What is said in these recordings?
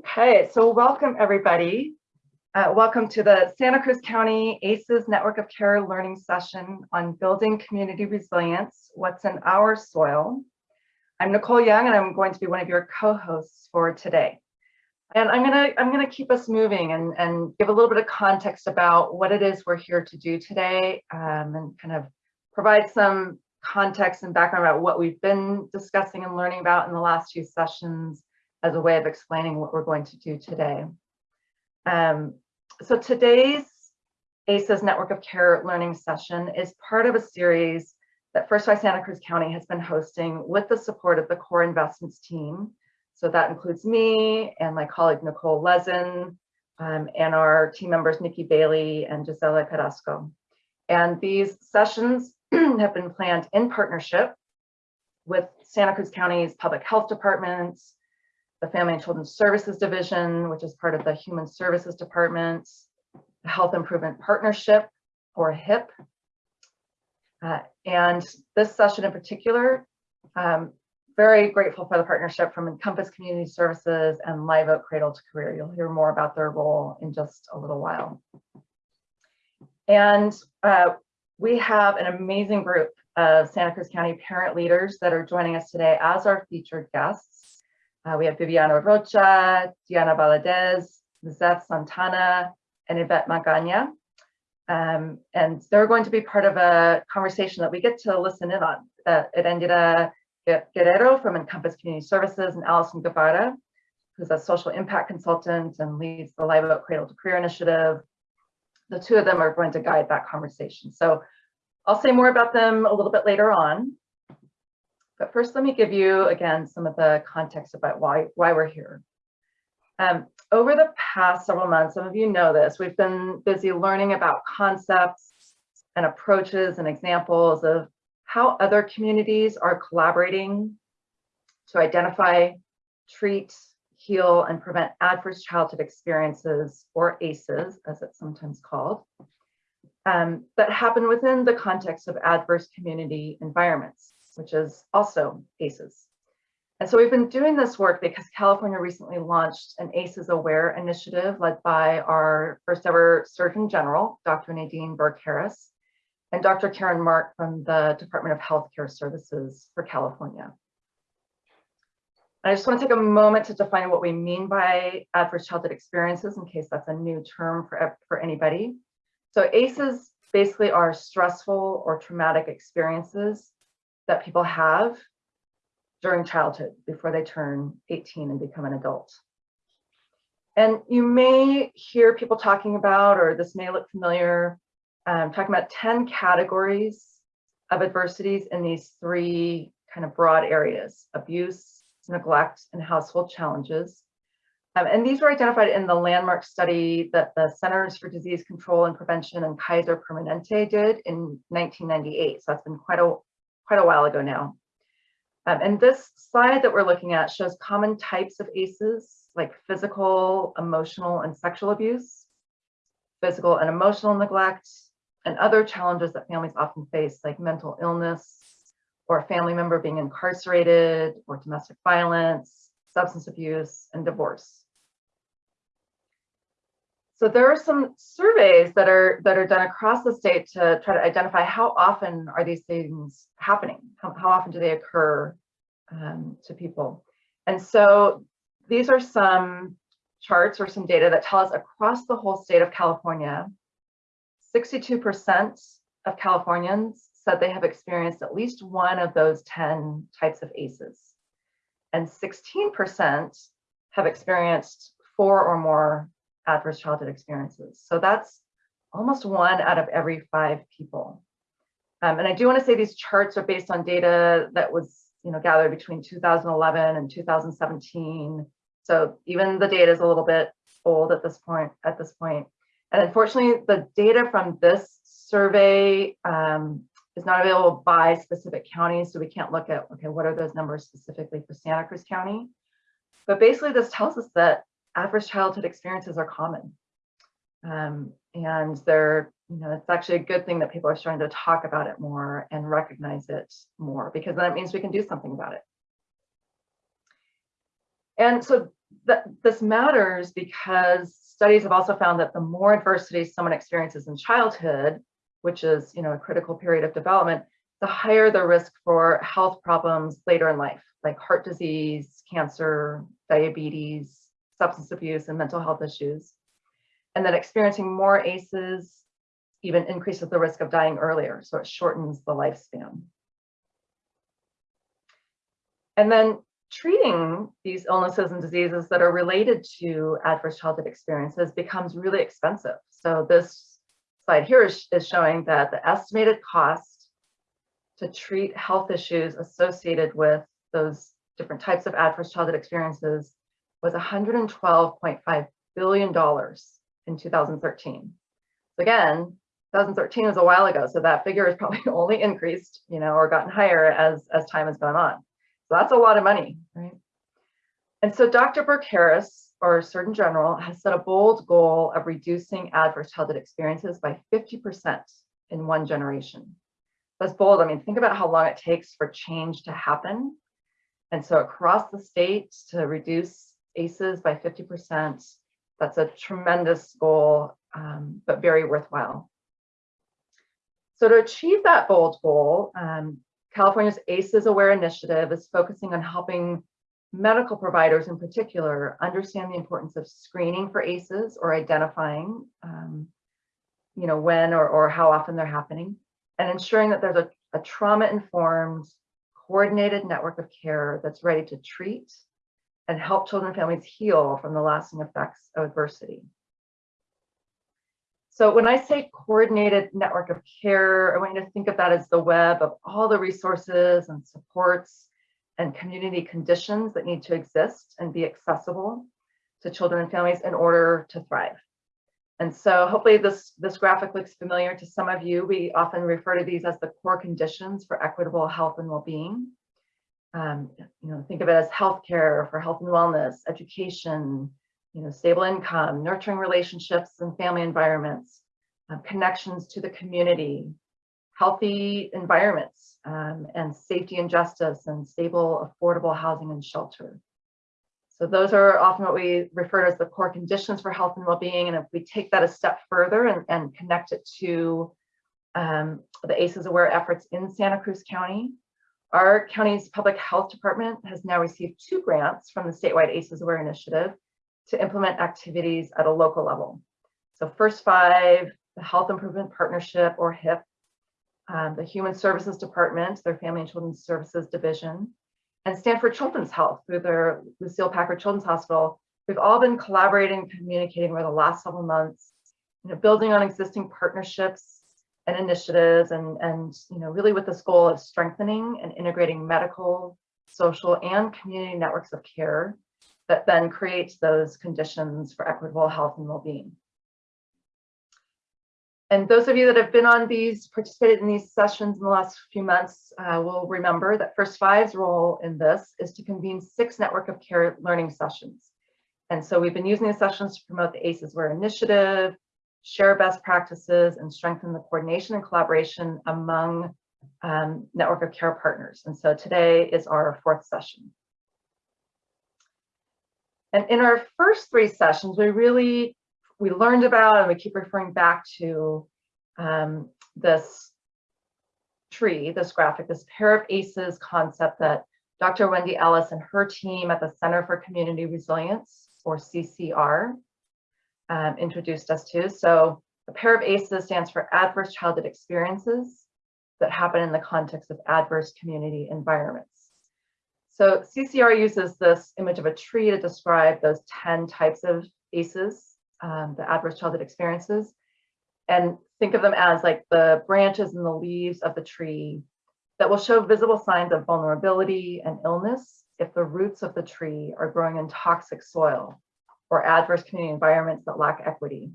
Okay, so welcome everybody. Uh, welcome to the Santa Cruz County ACES Network of Care learning session on building community resilience, what's in our soil. I'm Nicole Young and I'm going to be one of your co-hosts for today. And I'm gonna, I'm gonna keep us moving and, and give a little bit of context about what it is we're here to do today um, and kind of provide some context and background about what we've been discussing and learning about in the last few sessions as a way of explaining what we're going to do today. Um, so today's ACES Network of Care learning session is part of a series that First Five Santa Cruz County has been hosting with the support of the core investments team. So that includes me and my colleague Nicole Lezen um, and our team members Nikki Bailey and Gisela Carrasco. And these sessions have been planned in partnership with Santa Cruz County's public health departments, the Family and Children's Services Division, which is part of the Human Services Department, the Health Improvement Partnership, or HIP. Uh, and this session in particular, um, very grateful for the partnership from Encompass Community Services and Live Oak Cradle to Career. You'll hear more about their role in just a little while. And uh, we have an amazing group of Santa Cruz County parent leaders that are joining us today as our featured guests. Uh, we have Viviana Rocha, Diana Valadez, Zeth Santana, and Yvette Magana. Um, and they're going to be part of a conversation that we get to listen in on. Uh, Erendira Guerrero from Encompass Community Services and Allison Guevara, who's a social impact consultant and leads the Live Oak Cradle to Career Initiative. The two of them are going to guide that conversation. So I'll say more about them a little bit later on. But first, let me give you, again, some of the context about why, why we're here. Um, over the past several months, some of you know this, we've been busy learning about concepts and approaches and examples of how other communities are collaborating to identify, treat, heal, and prevent adverse childhood experiences, or ACEs, as it's sometimes called, um, that happen within the context of adverse community environments which is also ACEs. And so we've been doing this work because California recently launched an ACEs Aware initiative led by our first ever Surgeon General, Dr. Nadine Burke Harris, and Dr. Karen Mark from the Department of Healthcare Services for California. I just want to take a moment to define what we mean by adverse childhood experiences in case that's a new term for, for anybody. So ACEs basically are stressful or traumatic experiences that people have during childhood before they turn 18 and become an adult. And you may hear people talking about, or this may look familiar, um, talking about 10 categories of adversities in these three kind of broad areas, abuse, neglect, and household challenges. Um, and these were identified in the landmark study that the Centers for Disease Control and Prevention and Kaiser Permanente did in 1998. So that's been quite a quite a while ago now. Um, and this slide that we're looking at shows common types of ACEs like physical, emotional, and sexual abuse, physical and emotional neglect, and other challenges that families often face like mental illness or a family member being incarcerated or domestic violence, substance abuse, and divorce. So there are some surveys that are that are done across the state to try to identify how often are these things happening? How, how often do they occur um, to people? And so these are some charts or some data that tell us across the whole state of California, 62% of Californians said they have experienced at least one of those 10 types of ACEs. And 16% have experienced four or more adverse childhood experiences. So that's almost one out of every five people. Um, and I do want to say these charts are based on data that was you know, gathered between 2011 and 2017. So even the data is a little bit old at this point. At this point, and unfortunately, the data from this survey um, is not available by specific counties, so we can't look at okay, what are those numbers specifically for Santa Cruz County? But basically, this tells us that adverse childhood experiences are common. Um, and they're, you know, it's actually a good thing that people are starting to talk about it more and recognize it more because that means we can do something about it. And so th this matters because studies have also found that the more adversity someone experiences in childhood, which is you know a critical period of development, the higher the risk for health problems later in life, like heart disease, cancer, diabetes, substance abuse, and mental health issues. And that experiencing more ACEs even increases the risk of dying earlier, so it shortens the lifespan. And then treating these illnesses and diseases that are related to adverse childhood experiences becomes really expensive. So this slide here is, is showing that the estimated cost to treat health issues associated with those different types of adverse childhood experiences was $112.5 billion in 2013. So again, 2013 was a while ago, so that figure has probably only increased, you know, or gotten higher as, as time has gone on. So that's a lot of money, right? And so Dr. Burke Harris, or Surgeon General, has set a bold goal of reducing adverse childhood experiences by 50% in one generation. That's bold. I mean, think about how long it takes for change to happen. And so across the state to reduce ACEs by 50%, that's a tremendous goal, um, but very worthwhile. So to achieve that bold goal, um, California's ACEs Aware initiative is focusing on helping medical providers in particular understand the importance of screening for ACEs or identifying, um, you know, when or, or how often they're happening and ensuring that there's a, a trauma-informed, coordinated network of care that's ready to treat and help children and families heal from the lasting effects of adversity. So when I say coordinated network of care, I want you to think of that as the web of all the resources and supports and community conditions that need to exist and be accessible to children and families in order to thrive. And so hopefully this, this graphic looks familiar to some of you. We often refer to these as the core conditions for equitable health and well-being. Um, you know, think of it as healthcare for health and wellness, education, you know, stable income, nurturing relationships and family environments, uh, connections to the community, healthy environments, um, and safety and justice and stable, affordable housing and shelter. So those are often what we refer to as the core conditions for health and well-being. And if we take that a step further and, and connect it to um, the ACEs aware efforts in Santa Cruz County, our county's public health department has now received two grants from the statewide ACEs aware initiative to implement activities at a local level. So first five, the Health Improvement Partnership or HIP, um, the Human Services Department, their Family and Children's Services Division, and Stanford Children's Health through their Lucile Packard Children's Hospital. We've all been collaborating communicating over the last several months, you know, building on existing partnerships and initiatives and, and you know, really with this goal of strengthening and integrating medical, social, and community networks of care that then creates those conditions for equitable health and well-being. And those of you that have been on these, participated in these sessions in the last few months uh, will remember that First Five's role in this is to convene six network of care learning sessions. And so we've been using these sessions to promote the ACEs Aware initiative, share best practices, and strengthen the coordination and collaboration among um, network of care partners. And so today is our fourth session. And in our first three sessions, we really, we learned about and we keep referring back to um, this tree, this graphic, this pair of aces concept that Dr. Wendy Ellis and her team at the Center for Community Resilience, or CCR, um, introduced us to. So a pair of ACEs stands for adverse childhood experiences that happen in the context of adverse community environments. So CCR uses this image of a tree to describe those 10 types of ACEs, um, the adverse childhood experiences, and think of them as like the branches and the leaves of the tree that will show visible signs of vulnerability and illness if the roots of the tree are growing in toxic soil or adverse community environments that lack equity.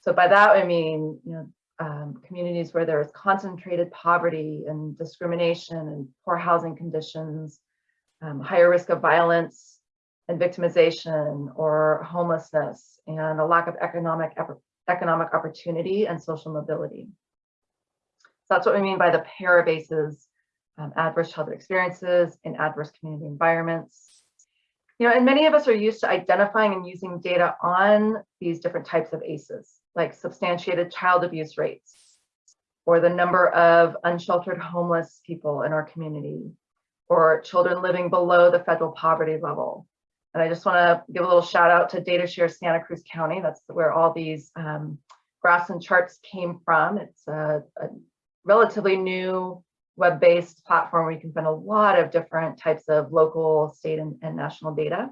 So by that, I mean, you know, um, communities where there is concentrated poverty and discrimination and poor housing conditions, um, higher risk of violence and victimization or homelessness and a lack of economic economic opportunity and social mobility. So that's what we mean by the pair of ACEs, um, adverse childhood experiences in adverse community environments. You know, and many of us are used to identifying and using data on these different types of ACEs, like substantiated child abuse rates, or the number of unsheltered homeless people in our community, or children living below the federal poverty level. And I just want to give a little shout out to DataShare Santa Cruz County. That's where all these um, graphs and charts came from. It's a, a relatively new web-based platform where you can find a lot of different types of local, state, and, and national data.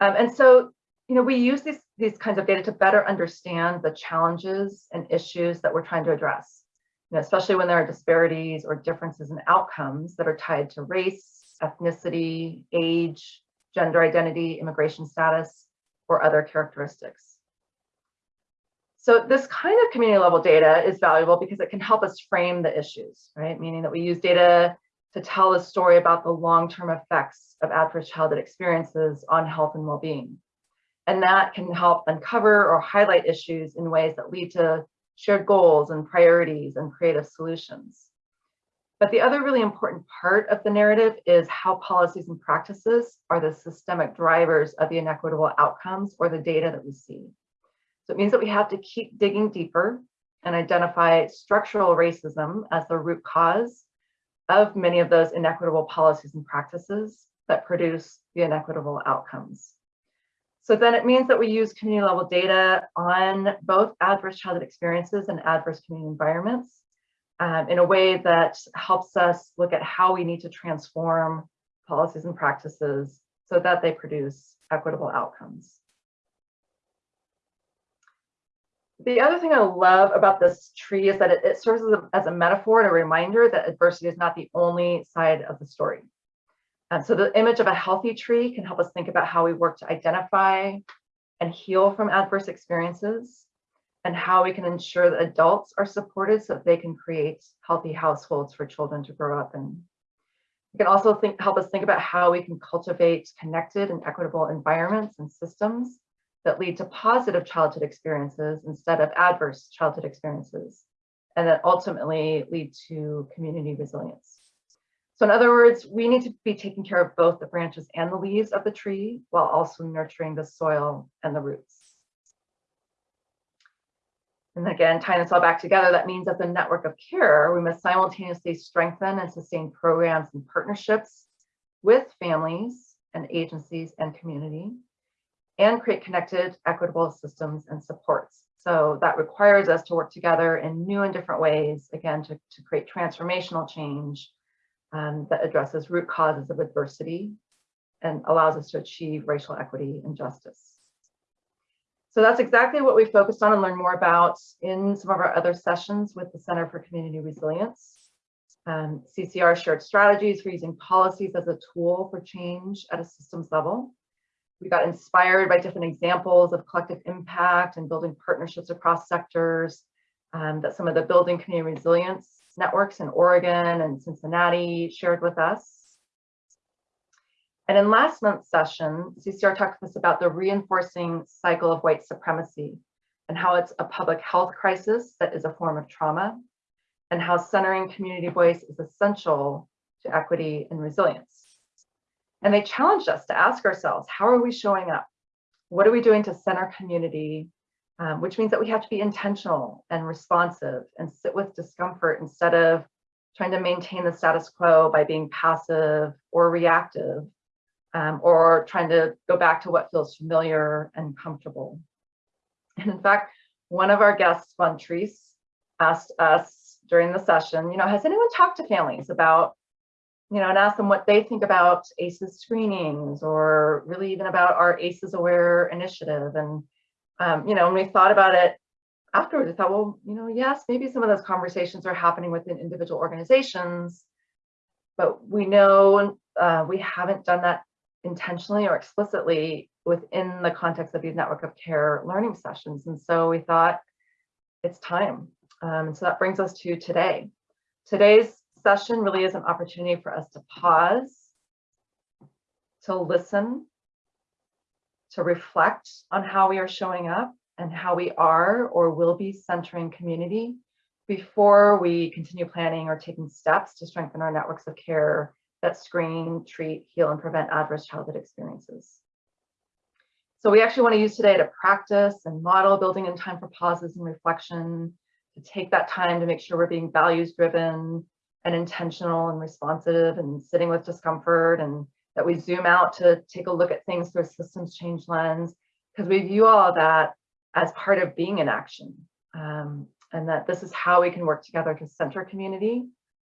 Um, and so, you know, we use these, these kinds of data to better understand the challenges and issues that we're trying to address, you know, especially when there are disparities or differences in outcomes that are tied to race, ethnicity, age, gender identity, immigration status, or other characteristics. So this kind of community level data is valuable because it can help us frame the issues, right? Meaning that we use data to tell a story about the long-term effects of adverse childhood experiences on health and well-being. And that can help uncover or highlight issues in ways that lead to shared goals and priorities and creative solutions. But the other really important part of the narrative is how policies and practices are the systemic drivers of the inequitable outcomes or the data that we see. It means that we have to keep digging deeper and identify structural racism as the root cause of many of those inequitable policies and practices that produce the inequitable outcomes. So then it means that we use community level data on both adverse childhood experiences and adverse community environments um, in a way that helps us look at how we need to transform policies and practices so that they produce equitable outcomes. The other thing I love about this tree is that it, it serves as a, as a, metaphor and a reminder that adversity is not the only side of the story. And so the image of a healthy tree can help us think about how we work to identify and heal from adverse experiences and how we can ensure that adults are supported so that they can create healthy households for children to grow up in. It can also think, help us think about how we can cultivate connected and equitable environments and systems that lead to positive childhood experiences instead of adverse childhood experiences, and that ultimately lead to community resilience. So in other words, we need to be taking care of both the branches and the leaves of the tree while also nurturing the soil and the roots. And again, tying this all back together, that means that the network of care, we must simultaneously strengthen and sustain programs and partnerships with families and agencies and community and create connected, equitable systems and supports. So that requires us to work together in new and different ways, again, to, to create transformational change um, that addresses root causes of adversity and allows us to achieve racial equity and justice. So that's exactly what we focused on and learned more about in some of our other sessions with the Center for Community Resilience. Um, CCR shared strategies for using policies as a tool for change at a systems level. We got inspired by different examples of collective impact and building partnerships across sectors um, that some of the building community resilience networks in Oregon and Cincinnati shared with us. And in last month's session, CCR talked to us about the reinforcing cycle of white supremacy and how it's a public health crisis that is a form of trauma and how centering community voice is essential to equity and resilience. And they challenged us to ask ourselves, how are we showing up? What are we doing to center community? Um, which means that we have to be intentional and responsive and sit with discomfort instead of trying to maintain the status quo by being passive or reactive um, or trying to go back to what feels familiar and comfortable. And in fact, one of our guests, Vontrice, asked us during the session, you know, has anyone talked to families about you know, and ask them what they think about ACEs screenings or really even about our ACEs Aware initiative. And, um, you know, when we thought about it afterwards, I thought, well, you know, yes, maybe some of those conversations are happening within individual organizations, but we know uh, we haven't done that intentionally or explicitly within the context of these network of care learning sessions. And so we thought it's time. Um, and so that brings us to today. Today's session really is an opportunity for us to pause, to listen, to reflect on how we are showing up and how we are or will be centering community before we continue planning or taking steps to strengthen our networks of care that screen, treat, heal, and prevent adverse childhood experiences. So we actually want to use today to practice and model building in time for pauses and reflection, to take that time to make sure we're being values driven and intentional and responsive and sitting with discomfort and that we zoom out to take a look at things through a systems change lens because we view all of that as part of being in action um, and that this is how we can work together to center community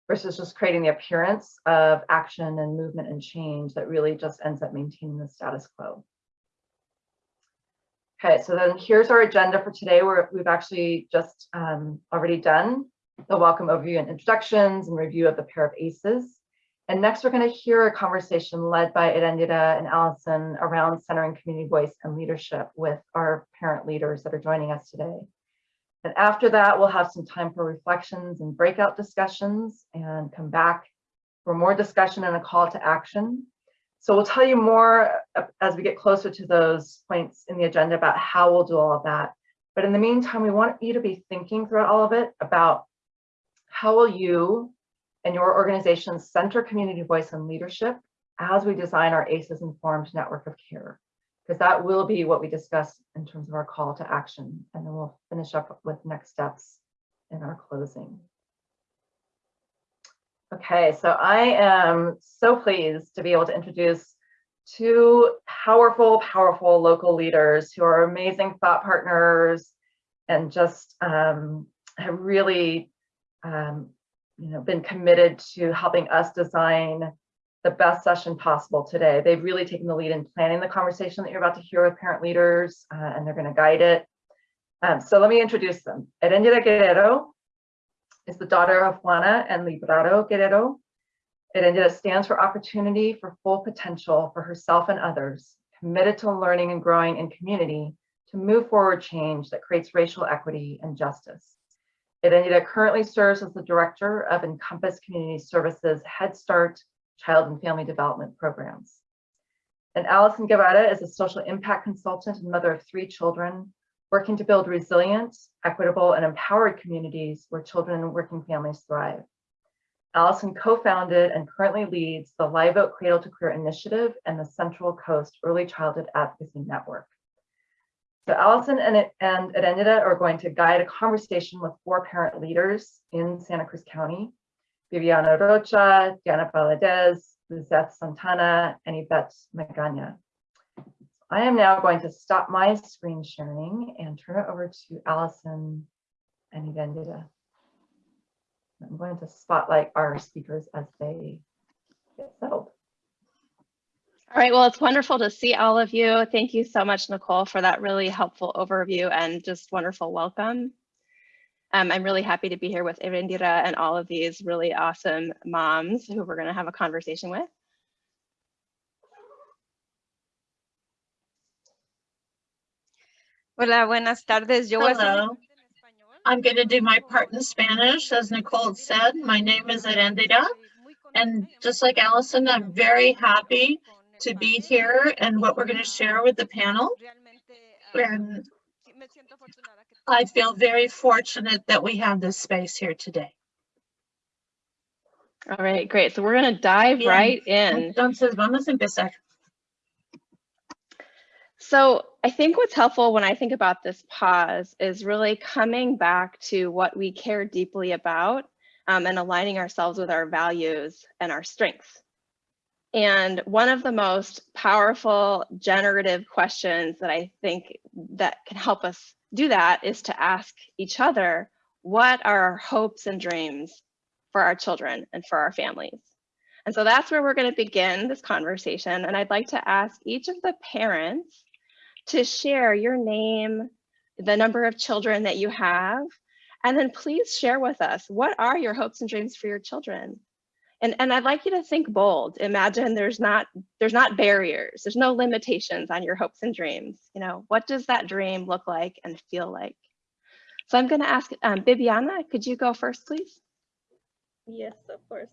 versus just creating the appearance of action and movement and change that really just ends up maintaining the status quo. Okay, so then here's our agenda for today where we've actually just um, already done the welcome overview and introductions and review of the pair of ACEs. And next we're going to hear a conversation led by Erendira and Allison around centering community voice and leadership with our parent leaders that are joining us today. And after that, we'll have some time for reflections and breakout discussions and come back for more discussion and a call to action. So we'll tell you more as we get closer to those points in the agenda about how we'll do all of that. But in the meantime, we want you to be thinking throughout all of it about how will you and your organization center community voice and leadership as we design our ACEs informed network of care because that will be what we discuss in terms of our call to action. And then we'll finish up with next steps in our closing. Okay, so I am so pleased to be able to introduce two powerful, powerful local leaders who are amazing thought partners and just um, have really um, you know, been committed to helping us design the best session possible today. They've really taken the lead in planning the conversation that you're about to hear with parent leaders, uh, and they're going to guide it. Um, so let me introduce them. Erendira Guerrero is the daughter of Juana and Librado Guerrero. Erendira stands for opportunity for full potential for herself and others, committed to learning and growing in community to move forward change that creates racial equity and justice. Erendira currently serves as the director of Encompass Community Services Head Start child and family development programs. And Allison Guevara is a social impact consultant and mother of three children, working to build resilient, equitable, and empowered communities where children and working families thrive. Allison co-founded and currently leads the Live Oak Cradle to Career Initiative and the Central Coast Early Childhood Advocacy Network. So Allison and, and Erendira are going to guide a conversation with four parent leaders in Santa Cruz County Viviana Rocha, Diana Valadez, Lizeth Santana, and Yvette Magana. I am now going to stop my screen sharing and turn it over to Allison and Erendira. I'm going to spotlight our speakers as they get settled. All right, well, it's wonderful to see all of you. Thank you so much, Nicole, for that really helpful overview and just wonderful welcome. Um, I'm really happy to be here with Erendira and all of these really awesome moms who we're going to have a conversation with. Hola, buenas tardes. Yo Hello. I'm going to do my part in Spanish. As Nicole said, my name is Erendira. And just like Allison, I'm very happy to be here and what we're going to share with the panel. And I feel very fortunate that we have this space here today. All right, great. So we're going to dive Bien. right in. Entonces, vamos a empezar. So I think what's helpful when I think about this pause is really coming back to what we care deeply about um, and aligning ourselves with our values and our strengths. And one of the most powerful generative questions that I think that can help us do that is to ask each other, what are our hopes and dreams for our children and for our families? And so that's where we're going to begin this conversation. And I'd like to ask each of the parents to share your name, the number of children that you have, and then please share with us, what are your hopes and dreams for your children? And, and I'd like you to think bold. Imagine there's not there's not barriers. There's no limitations on your hopes and dreams. You know, what does that dream look like and feel like? So I'm going to ask um, Viviana, could you go first, please? Yes, of course.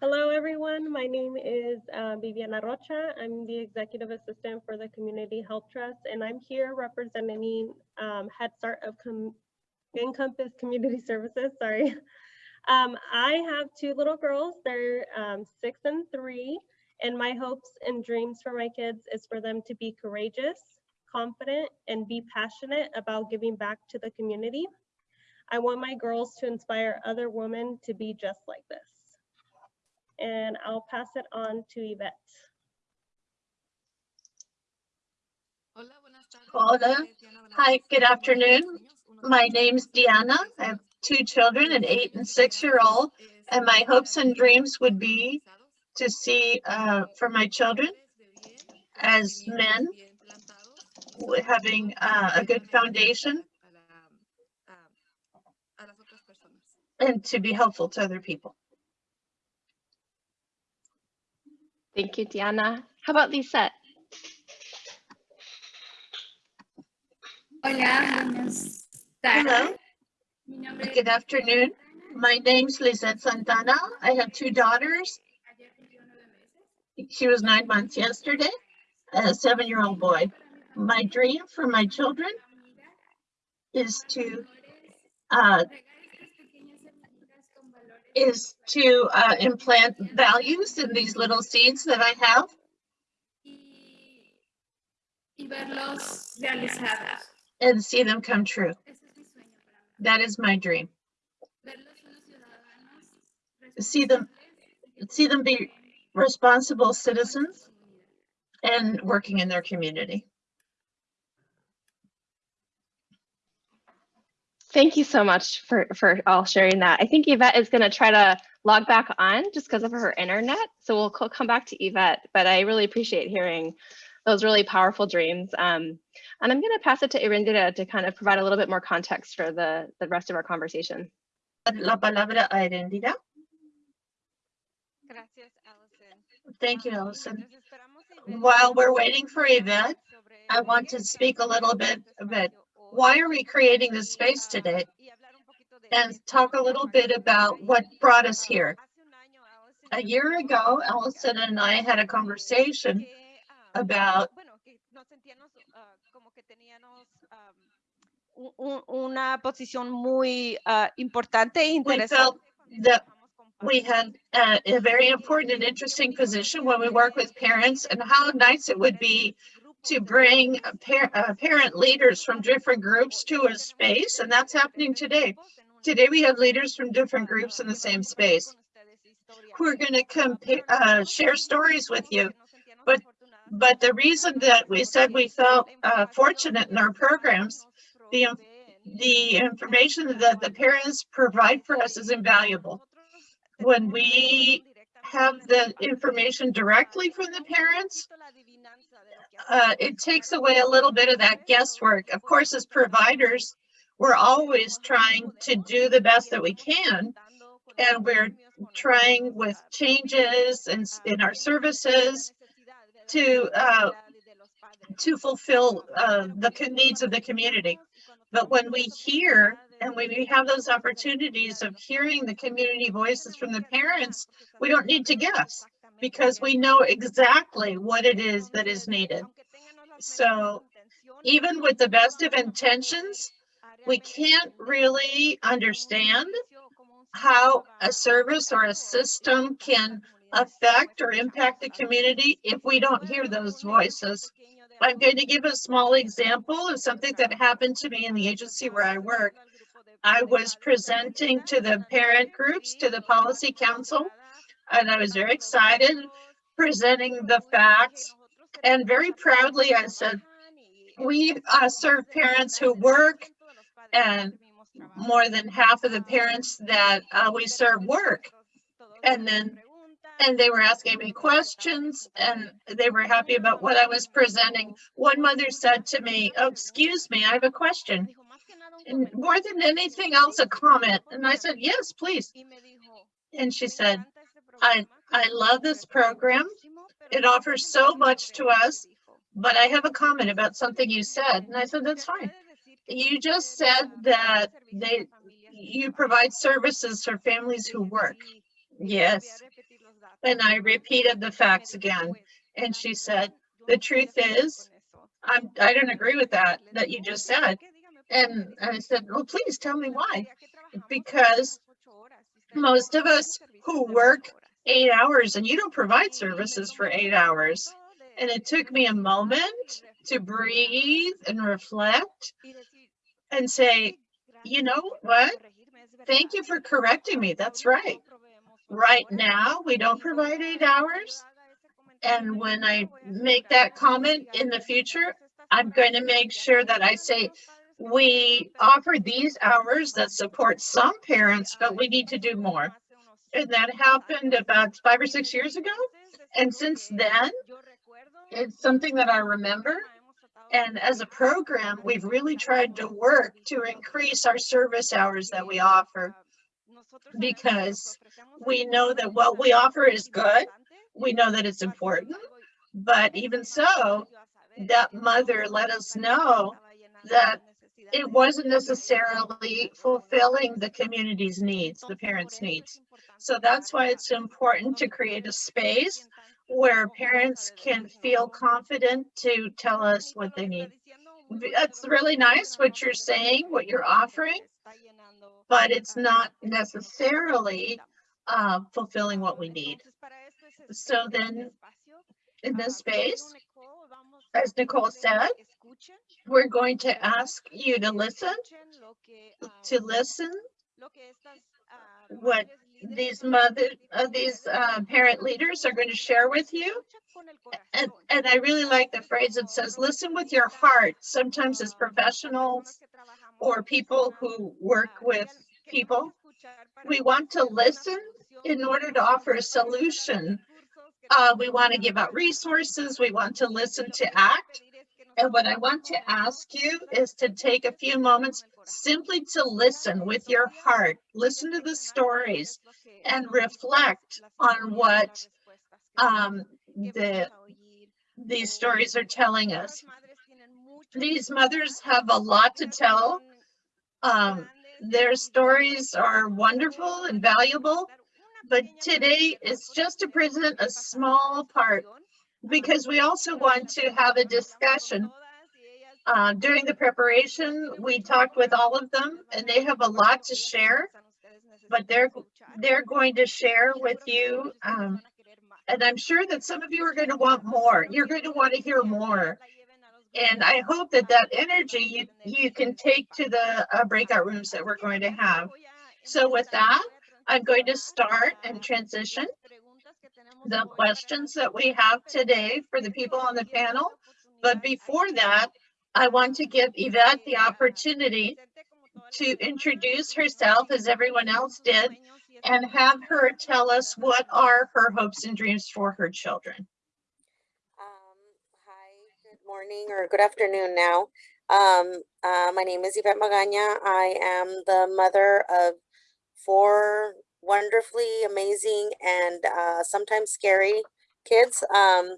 Hello, everyone. My name is uh, Rocha. I'm the executive assistant for the Community Health Trust, and I'm here representing um, Head Start of Com Encompass Community Services. Sorry. Um, I have two little girls. They're um, six and three. And my hopes and dreams for my kids is for them to be courageous, confident, and be passionate about giving back to the community. I want my girls to inspire other women to be just like this. And I'll pass it on to Yvette. Hola. Hi, good afternoon. My name's Diana. I have two children, an eight and six-year-old, and my hopes and dreams would be to see uh, for my children as men having uh, a good foundation and to be helpful to other people. Thank you, Diana. How about Lizeth? Hola, buenas Hello. tardes. Mi nombre es Good afternoon. My name's Lizeth Santana. I have two daughters. ayer cumplí nueve meses. She was nine months yesterday, a seven-year-old boy. My dream for my children is to uh, regar estas pequeñas semillitas con valores is to uh, implant values in these little seeds that I have y, y verlos realizados. and see them come true. Ese es mi sueño para mí. That is my dream. Verlos unos ciudadanos See them, see them be responsible citizens and working in their community. Thank you so much for, for all sharing that. I think Yvette is going to try to log back on just because of her internet. So we'll come back to Yvette, but I really appreciate hearing those really powerful dreams. Um, and I'm going to pass it to Erendira to kind of provide a little bit more context for the, the rest of our conversation. La palabra a Erendira. Gracias, Allison. Thank you, Allison. mientras esperamos a Ivette, While we're waiting for Yvette, I want to speak a little bit about why are we creating this space today y hablar un poquito de and talk a little bit about what brought us here. hace un año, Allison A y yo year ago, una Allison and I had a conversation que, about bueno, que nos sentíamos ah, teníamos ah, un- un- una posición muy ah, importante e we interesante felt that we had uh, a very important and interesting position when we work with parents and how nice it would be to bring par- uh, parent leaders from different groups to a space, and that's happening today. Today, we have leaders from different groups in the same space who are going to uh, share stories with you. But, but the reason that we said we felt uh, fortunate in our programs, the, the information that the parents provide for us is invaluable. When we have the information directly from the parents, uh, it takes away a little bit of that guesswork. Of course, as providers, we're always trying to do the best that we can. And we're trying with changes in, in our services to, uh, to fulfill uh, the needs of the community. But when we hear and when we have those opportunities of hearing the community voices from the parents, we don't need to guess because we know exactly what it is that is needed. So even with the best of intentions, we can't really understand how a service or a system can affect or impact the community if we don't hear those voices. I'm going to give a small example of something that happened to me in the agency where I work. I was presenting to the parent groups, to the policy council, and I was very excited presenting the facts. And very proudly, I said, we uh, serve parents who work and more than half of the parents that uh, we serve work. And then, and they were asking me questions and they were happy about what I was presenting. One mother said to me, oh, excuse me, I have a question. And more than anything else, a comment. And I said, yes, please. And she said, I, I love this program. It offers so much to us, but I have a comment about something you said. And I said, that's fine. You just said that they, you provide services for families who work. Yes. And I repeated the facts again. And she said, the truth is, I'm, I don't agree with that, that you just said. And I said, well, please tell me why. Because most of us who work eight hours and you don't provide services for eight hours. And it took me a moment to breathe and reflect and say, you know what? Thank you for correcting me. That's right. Right now, we don't provide eight hours. And when I make that comment in the future, I'm going to make sure that I say, we offer these hours that support some parents, but we need to do more. And that happened about five or six years ago. And since then, it's something that I remember. And as a program, we've really tried to work to increase our service hours that we offer because we know that what we offer is good. We know that it's important. But even so, that mother let us know that it wasn't necessarily fulfilling the community's needs, the parents' needs. So that's why it's important to create a space where parents can feel confident to tell us what they need. That's really nice what you're saying, what you're offering, but it's not necessarily uh, fulfilling what we need. So then in this space, as Nicole said, we're going to ask you to listen, to listen what these mother, uh, these uh, parent leaders are going to share with you. And, and I really like the phrase that says, listen with your heart. Sometimes as professionals or people who work with people, we want to listen in order to offer a solution. Uh, we want to give out resources. We want to listen to act. And what I want to ask you is to take a few moments simply to listen with your heart, listen to the stories and reflect on what um, the, these stories are telling us. These mothers have a lot to tell. Um, their stories are wonderful and valuable, but today is just to present a small part because we also want to have a discussion. Uh, during the preparation, we talked with all of them and they have a lot to share, but they're, they're going to share with you. Um, and I'm sure that some of you are going to want more. You're going to want to hear more. And I hope that that energy you, you can take to the uh, breakout rooms that we're going to have. So with that, I'm going to start and transition the questions that we have today for the people on the panel. But before that, I want to give Yvette the opportunity to introduce herself as everyone else did and have her tell us what are her hopes and dreams for her children. Morning or good afternoon now. Um, uh, my name is Yvette Magaña. I am the mother of four wonderfully amazing and uh, sometimes scary kids. Um,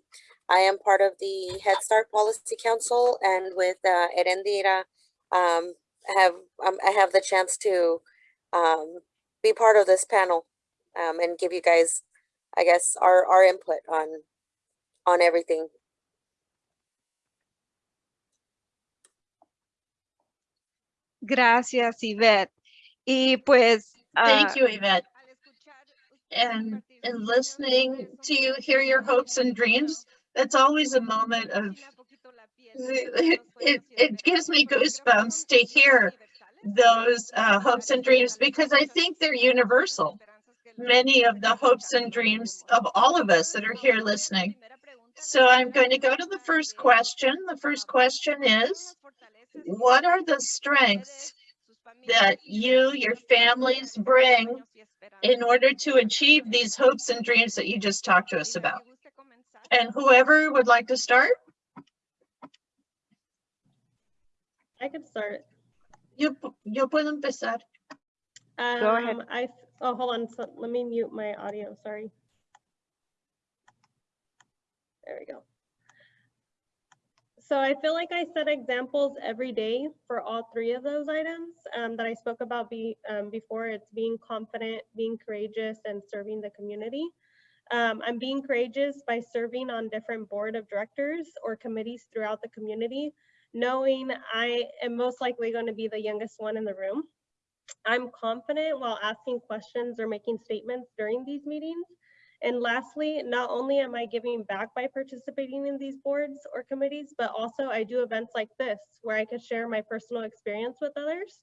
I am part of the Head Start Policy Council and with uh, Erendira, um, have um, I have the chance to um, be part of this panel um, and give you guys, I guess, our, our input on on everything. Gracias, Yvette. Y pues. Thank ah, you, Yvette. al escuchar usted And sus listening to you hear your hopes and dreams, that's always a moment of, enchina poquito la piel, it, it, it gives me goosebumps to hear those uh, hopes and dreams because I think they're universal. Many of the hopes and dreams of all of us that are here listening. So I'm going to go to the first question. The first question is, what are the strengths that you, your families bring in order to achieve these hopes and dreams that you just talked to us about? And whoever would like to start, I could start. yo, pu- yo puedo empezar. Go ahead. Um, I, oh, hold on, so let me mute my audio, sorry. There we go. So I feel like I set examples every day for all three of those items um, that I spoke about be, um, before. It's being confident, being courageous, and serving the community. Um, I'm being courageous by serving on different board of directors or committees throughout the community, knowing I am most likely going to be the youngest one in the room. I'm confident while asking questions or making statements during these meetings. And lastly, not only am I giving back by participating in these boards or committees, but also I do events like this where I can share my personal experience with others.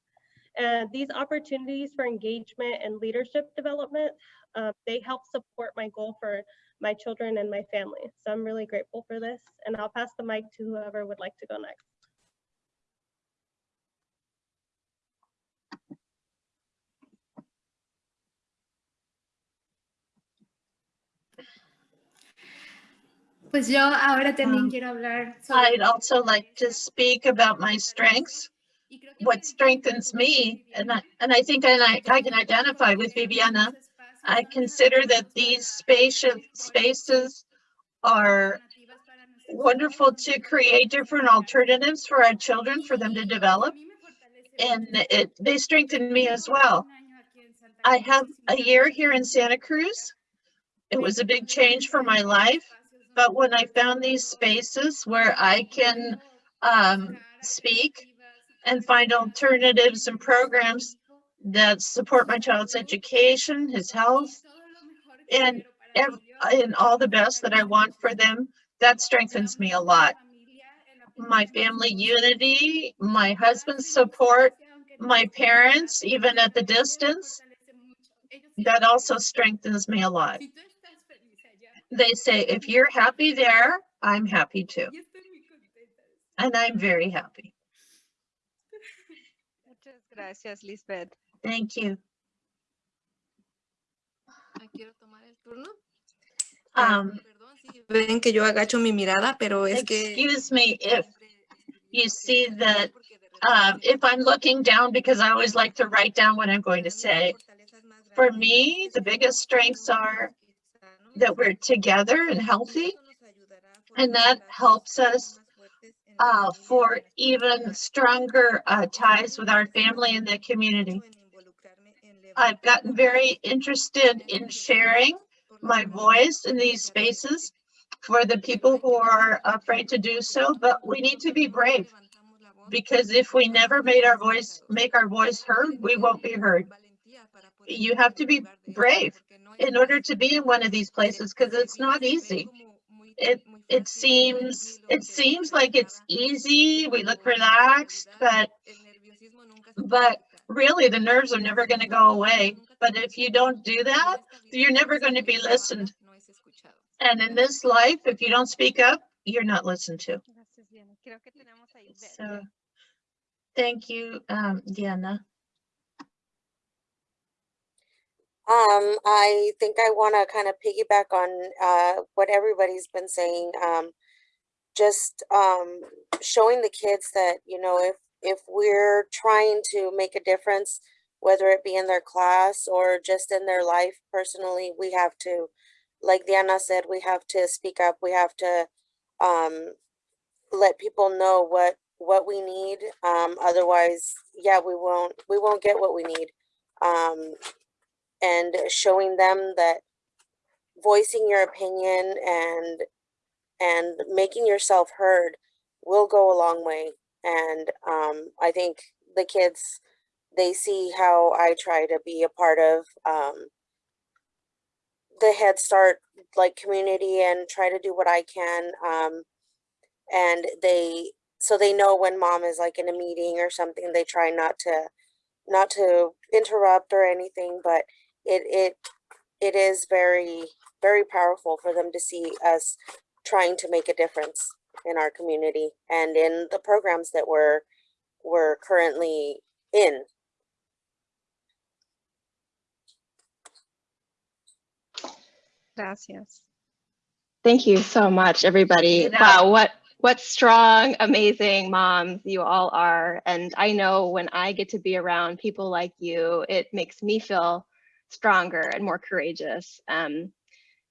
And these opportunities for engagement and leadership development, uh, they help support my goal for my children and my family. So I'm really grateful for this. And I'll pass the mic to whoever would like to go next. Pues yo ahora también Um, quiero hablar sobre I'd also like to speak about my strengths, y creo que what strengthens me, and I, and I think I, I can identify with Viviana. I consider that these spacious spaces are wonderful to create different alternatives for our children, for them to develop, and it, they strengthen me as well. I have a year here in Santa Cruz. It was a big change for my life, but when I found these spaces where I can um, speak and find alternatives and programs that support my child's education, his health, and and all the best that I want for them, that strengthens me a lot. My family unity, my husband's support, my parents, even at the distance, that also strengthens me a lot. They say, if you're happy there, I'm happy too. And I'm very happy. Muchas gracias, Lizeth. Thank you. Ah, Quiero tomar el turno. Ah, Um, Perdón si ven que yo agacho mi mirada, pero es que. excuse me if you see that, porque de repente um, if I'm looking down because I always like to write down what I'm going to say. For me, the biggest strengths are that we're together and healthy, and that helps us uh, for even stronger uh, ties with our family and the community. I've gotten very interested in sharing my voice in these spaces for the people who are afraid to do so, but we need to be brave because if we never made our voice, make our voice heard, we won't be heard. You have to be brave in order to be in one of these places because it's not easy. It it seems it seems like it's easy. We look relaxed, but but really the nerves are never going to go away. But if you don't do that, you're never going to be listened. And in this life, if you don't speak up, you're not listened to. Gracias, Diana. Creo que tenemos ahí. Ve- So thank you, um, Diana. Um, I think I want to kind of piggyback on uh, what everybody's been saying. Um, just um, showing the kids that you know if if we're trying to make a difference, whether it be in their class or just in their life personally, we have to, like Diana said, we have to speak up. We have to um, let people know what what we need. Um, otherwise, yeah, we won't we won't get what we need. Um, and showing them that voicing your opinion and and making yourself heard will go a long way. And um, i think the kids they see how i try to be a part of um, the head start like community and try to do what i can um, and they so they know when mom is like in a meeting or something they try not to not to interrupt or anything but it it it is very very powerful for them to see us trying to make a difference in our community and in the programs that we're we're currently in Gracias. Thank you so much, everybody. Wow, what what strong, amazing moms you all are. And I know when I get to be around people like you, it makes me feel stronger and more courageous. Um,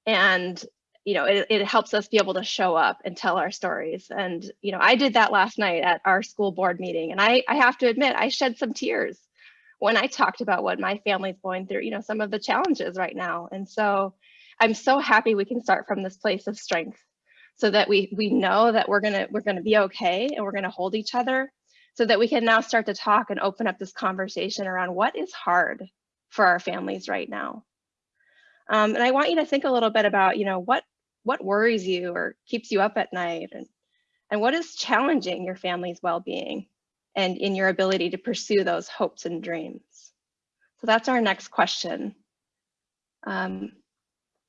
and you know, it, it helps us be able to show up and tell our stories. And you know, I did that last night at our school board meeting, and I I have to admit, I shed some tears when I talked about what my family's going through. You know, some of the challenges right now, and so. I'm so happy we can start from this place of strength so that we we know that we're gonna we're gonna be okay and we're gonna hold each other so that we can now start to talk and open up this conversation around what is hard for our families right now. Um, and I want you to think a little bit about, you know, what what worries you or keeps you up at night and, and what is challenging your family's well-being and in your ability to pursue those hopes and dreams. So that's our next question. Um,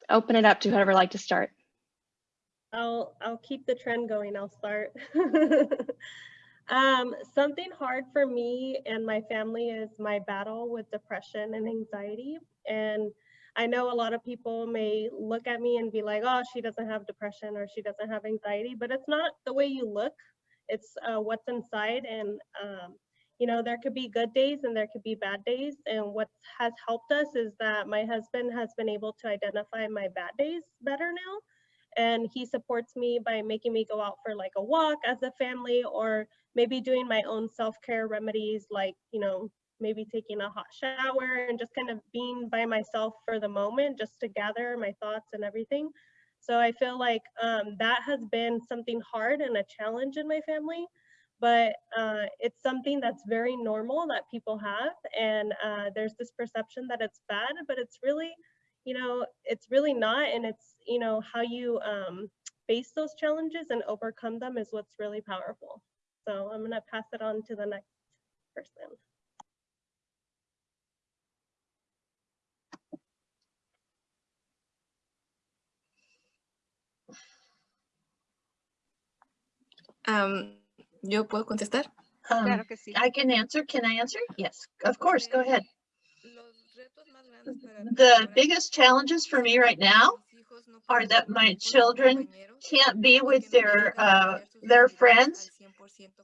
open it up to whoever like to start. I'll I'll keep the trend going. I'll start. um, something hard for me and my family is my battle with depression and anxiety. And I know a lot of people may look at me and be like, "Oh, she doesn't have depression or she doesn't have anxiety," but it's not the way you look. It's uh, what's inside. And um, you know, there could be good days and there could be bad days. And what has helped us is that my husband has been able to identify my bad days better now and he supports me by making me go out for like a walk as a family or maybe doing my own self-care remedies like you know maybe taking a hot shower and just kind of being by myself for the moment just to gather my thoughts and everything. So i feel like um, that has been something hard and a challenge in my family but uh, it's something that's very normal that people have and uh, there's this perception that it's bad but it's really you know, it's really not. And it's, you know, how you um, face those challenges and overcome them is what's really powerful. So I'm going to pass it on to the next person. Am, ¿Yo puedo contestar? Um, Claro que sí. I can answer. Can I answer? Yes, of course. Go ahead. Los retos más grandes para mí The biggest challenges for me right now are that my children can't be with their, uh, their friends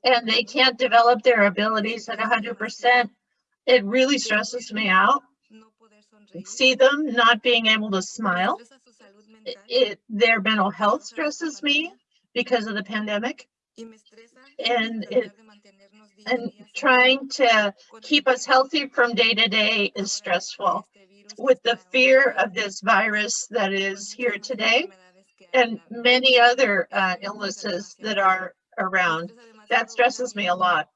and they can't develop their abilities at hundred percent. It really stresses me out. See them not being able to smile. It, it- their mental health stresses me because of the pandemic and it, and trying to keep us healthy from day to day is stressful. With the fear of this virus that is here today and many other uh, illnesses that are around. That stresses me a lot.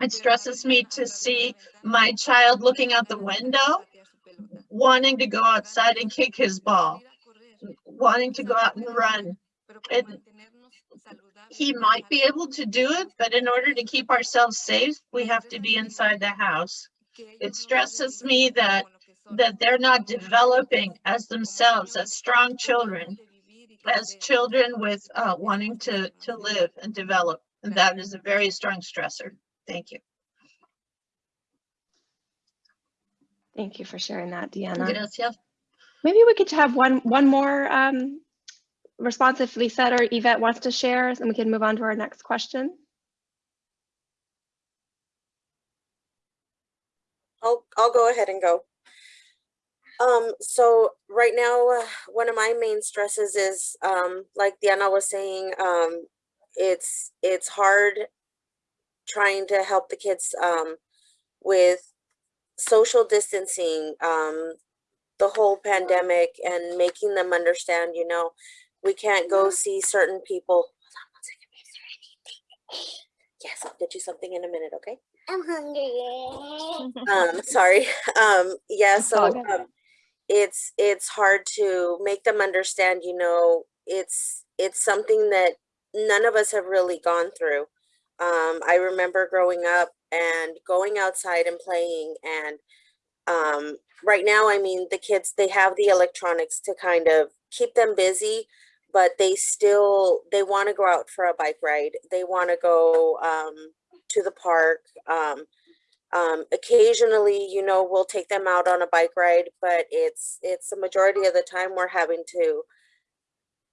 It stresses me to see my child looking out the window, wanting to go outside and kick his ball, wanting to go out and run. It, he might be able to do it, but in order to keep ourselves safe, we have to be inside the house. It stresses me that como lo que son, that they're not developing as themselves, as strong children, de vivir y que as children with uh, wanting to to live and develop. And that Gracias. is a very strong stressor. Thank you. Thank you for sharing that, Diana. Gracias. Maybe we could have one one more um, response if Lizeth or Yvette wants to share, and we can move on to our next question. I'll, I'll go ahead and go. Um, so right now, uh, one of my main stresses is, um, like Diana was saying, um, it's, it's hard trying to help the kids, um, with social distancing, um, the whole pandemic and making them understand, you know, we can't go see certain people. Hold on one second, baby, is there anything? Yes, I'll get you something in a minute, okay? I'm hungry. um sorry um yeah so um, it's it's hard to make them understand you know it's it's something that none of us have really gone through. Um i remember growing up and going outside and playing and um right now i mean the kids they have the electronics to kind of keep them busy but they still they want to go out for a bike ride. They want to go um to the park um occasionally, you know, we'll take them out on a bike ride, but it's it's the majority of the time we're having to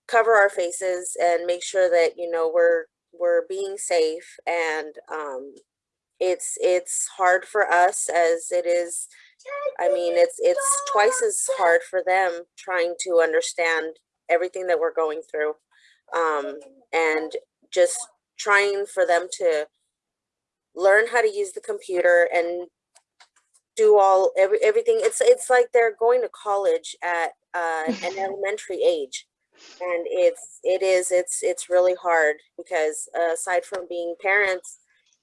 cover our faces and make sure that you know we're we're being safe and um, it's it's hard for us as it is I mean it's it's twice as hard for them trying to understand everything that we're going through um, and just trying for them to learn how to use the computer and do all every everything it's it's like they're going to college at uh, an elementary age and it's it is it's it's really hard because uh, aside from being parents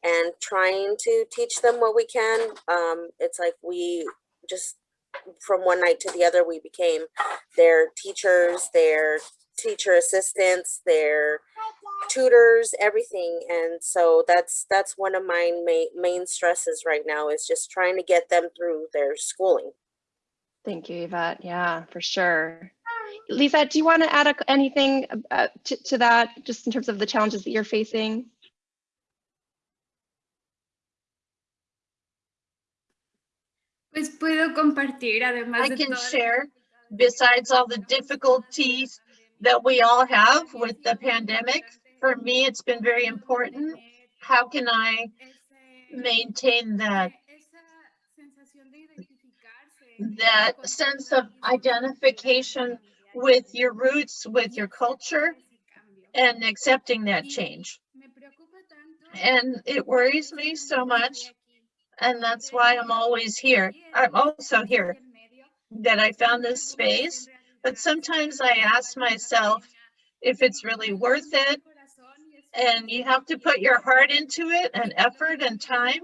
and trying to teach them what we can. Um, it's like we just from one night to the other, we became their teachers, their teacher assistants, their tutors, everything. And so that's that's one of my main main stresses right now is just trying to get them through their schooling. Thank you, Yvette. Yeah, for sure. Lisa, do you want to add a- anything uh, to, to that, just in terms of the challenges that you're facing? Pues puedo compartir, además I de can share, besides all the difficulties that we all have with the pandemic, for me, it's been very important. How can I maintain that, that sense of identification with your roots, with your culture, and accepting that change? And it worries me so much, and that's why I'm always here. I'm also here, that I found this space, but sometimes I ask myself if it's really worth it, and you have to put your heart into it and effort and time.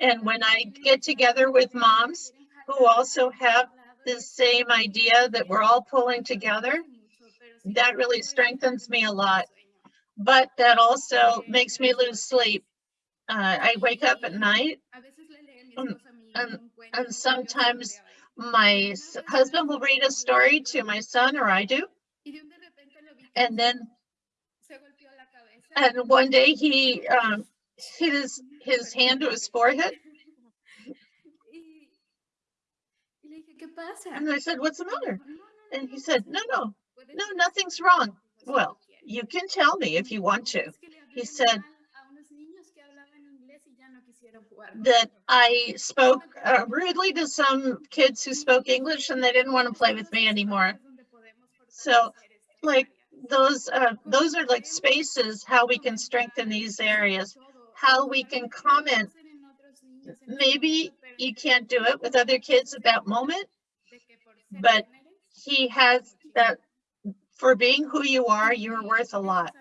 And when I get together with moms who also have the same idea that we're all pulling together, that really strengthens me a lot. But that also makes me lose sleep. Uh, I wake up at night um, and, and sometimes my husband will read a story to my son or I do. And then, and one day he um, his, his hand to his forehead. And I said, what's the matter? And he said, no, no, no, nothing's wrong. Well, you can tell me if you want to. He said that I spoke uh, rudely to some kids who spoke English and they didn't want to play with me anymore. So like those, uh, those are like spaces, how we can strengthen these areas, how we can comment. Maybe you can't do it with other kids at that moment, but he has that for being who you are, you're worth a lot.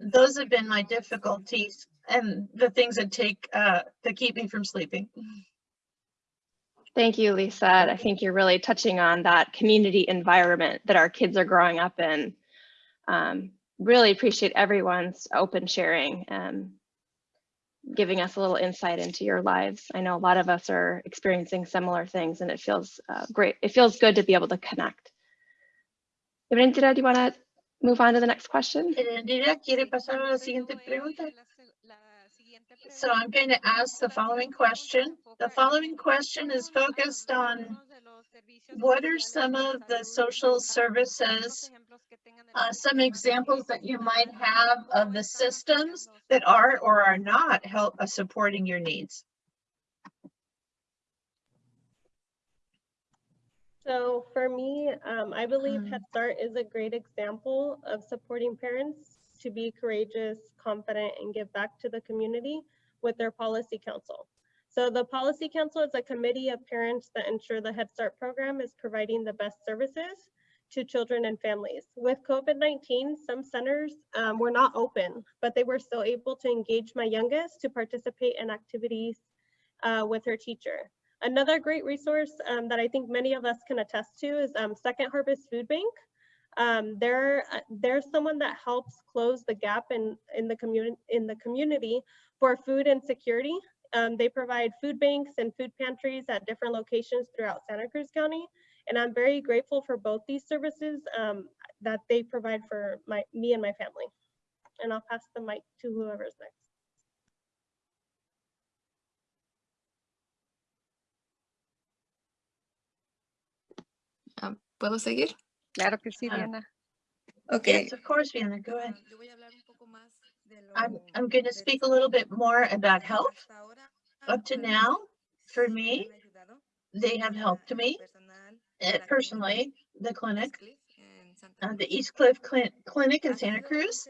Those have been my difficulties and the things that take, uh, that keep me from sleeping. Thank you, Lisa. I think you're really touching on that community environment that our kids are growing up in. Um, really appreciate everyone's open sharing and giving us a little insight into your lives. I know a lot of us are experiencing similar things and it feels uh, great. It feels good to be able to connect. Do you want to move on to the next question? Erendira, ¿quiere pasar a la siguiente pregunta? So I'm going to ask the following question. The following question is focused on what are some of the social services, uh, some examples that you might have of the systems that are or are not help uh, supporting your needs? So for me, um, I believe Mm. Head Start is a great example of supporting parents to be courageous, confident, and give back to the community with their policy council. So the policy council is a committee of parents that ensure the Head Start program is providing the best services to children and families. With COVID-19, some centers um, were not open, but they were still able to engage my youngest to participate in activities uh, with her teacher. Another great resource um, that I think many of us can attest to is um, Second Harvest Food Bank. Um, they're, uh, they're someone that helps close the gap in, in, the, community in the community for food insecurity. Um, they provide food banks and food pantries at different locations throughout Santa Cruz County. And I'm very grateful for both these services um, that they provide for my, me and my family. And I'll pass the mic to whoever's next. Ah, ¿Puedo seguir? Claro que sí, Ah. Diana. Ok. Yes, of course, Diana, go ahead. Ah, yo voy a hablar un poco más de lo- I'm, I'm going to speak a little bit more about health. Up to now, for me, me han ayudado they have helped me personal, la clínica personally, the clinic, East Cliff en Santa uh, the East Cliff Clin- Clinic in Santa Cruz.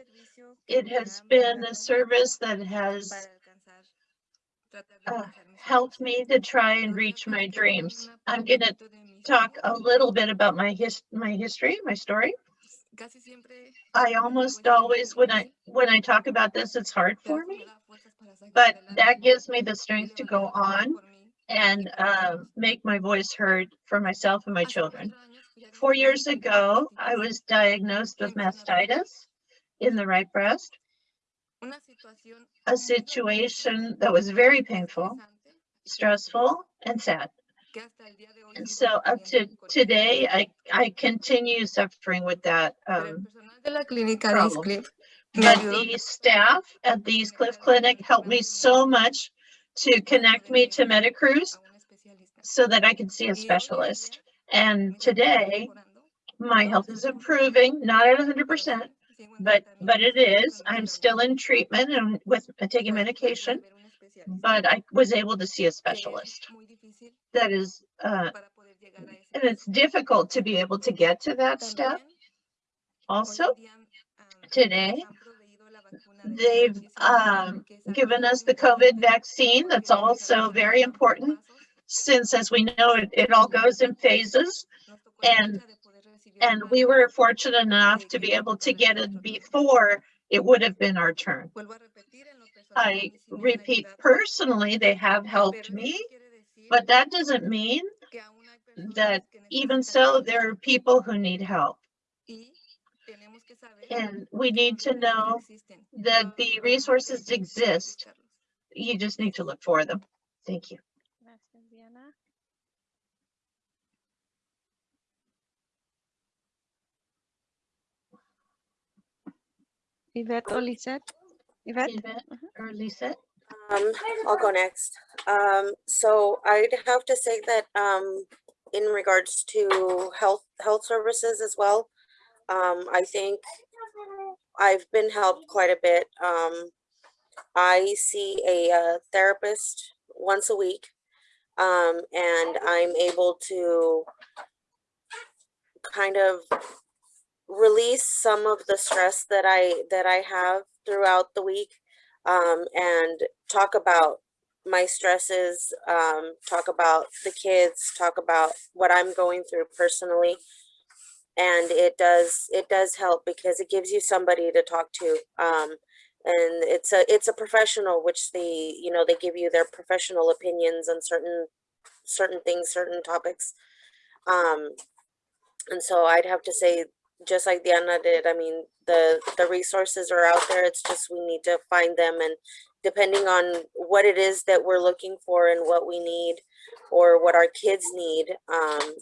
It has been a service that has para alcanzar, tratar de uh, helped me to try and reach my dreams. I'm going to poquito de mi talk a little bit about my his my history, my story. I almost always, when I when I talk about this, it's hard for me me, da fuerzas but that gives me the strength to go on and uh, make my voice heard for myself and my children. Four years ago, I was diagnosed with mastitis in the right breast, a situation that was very painful, stressful, and sad. And so up to today, I, I continue suffering with that. Um, problem. but the staff at the East Cliff Clinic helped me so much to connect me to Metacruise so that I could see a specialist. And today, my health is improving, not at hundred percent, but, but it is. I'm still in treatment and with taking medication, but I was able to see a specialist. That is, uh, and it's difficult to be able to get to that step. Also, today, they've um, given us the COVID vaccine. That's also very important since, as we know, it, it all goes in phases. And and we were fortunate enough to be able to get it before it would have been our turn. I repeat personally, they have helped me, but that doesn't mean that even so, there are people who need help. And we need to know that the resources exist. You just need to look for them. Thank you. Yvette or Lizeth? Yvette? Yvette or Lisa? Um, I'll go next. Um, so I'd have to say that, um, in regards to health, health services as well, um, I think I've been helped quite a bit. Um, I see a uh, therapist once a week. Um, and I'm able to kind of release some of the stress that I that I have throughout the week um, and talk about my stresses, um, talk about the kids, talk about what I'm going through personally. And it does it does help because it gives you somebody to talk to. Um, and it's a it's a professional which they you know they give you their professional opinions on certain certain things certain topics um and so i'd have to say just like diana did i mean the the resources are out there it's just we need to find them and depending on what it is that we're looking for and what we need or what our kids need um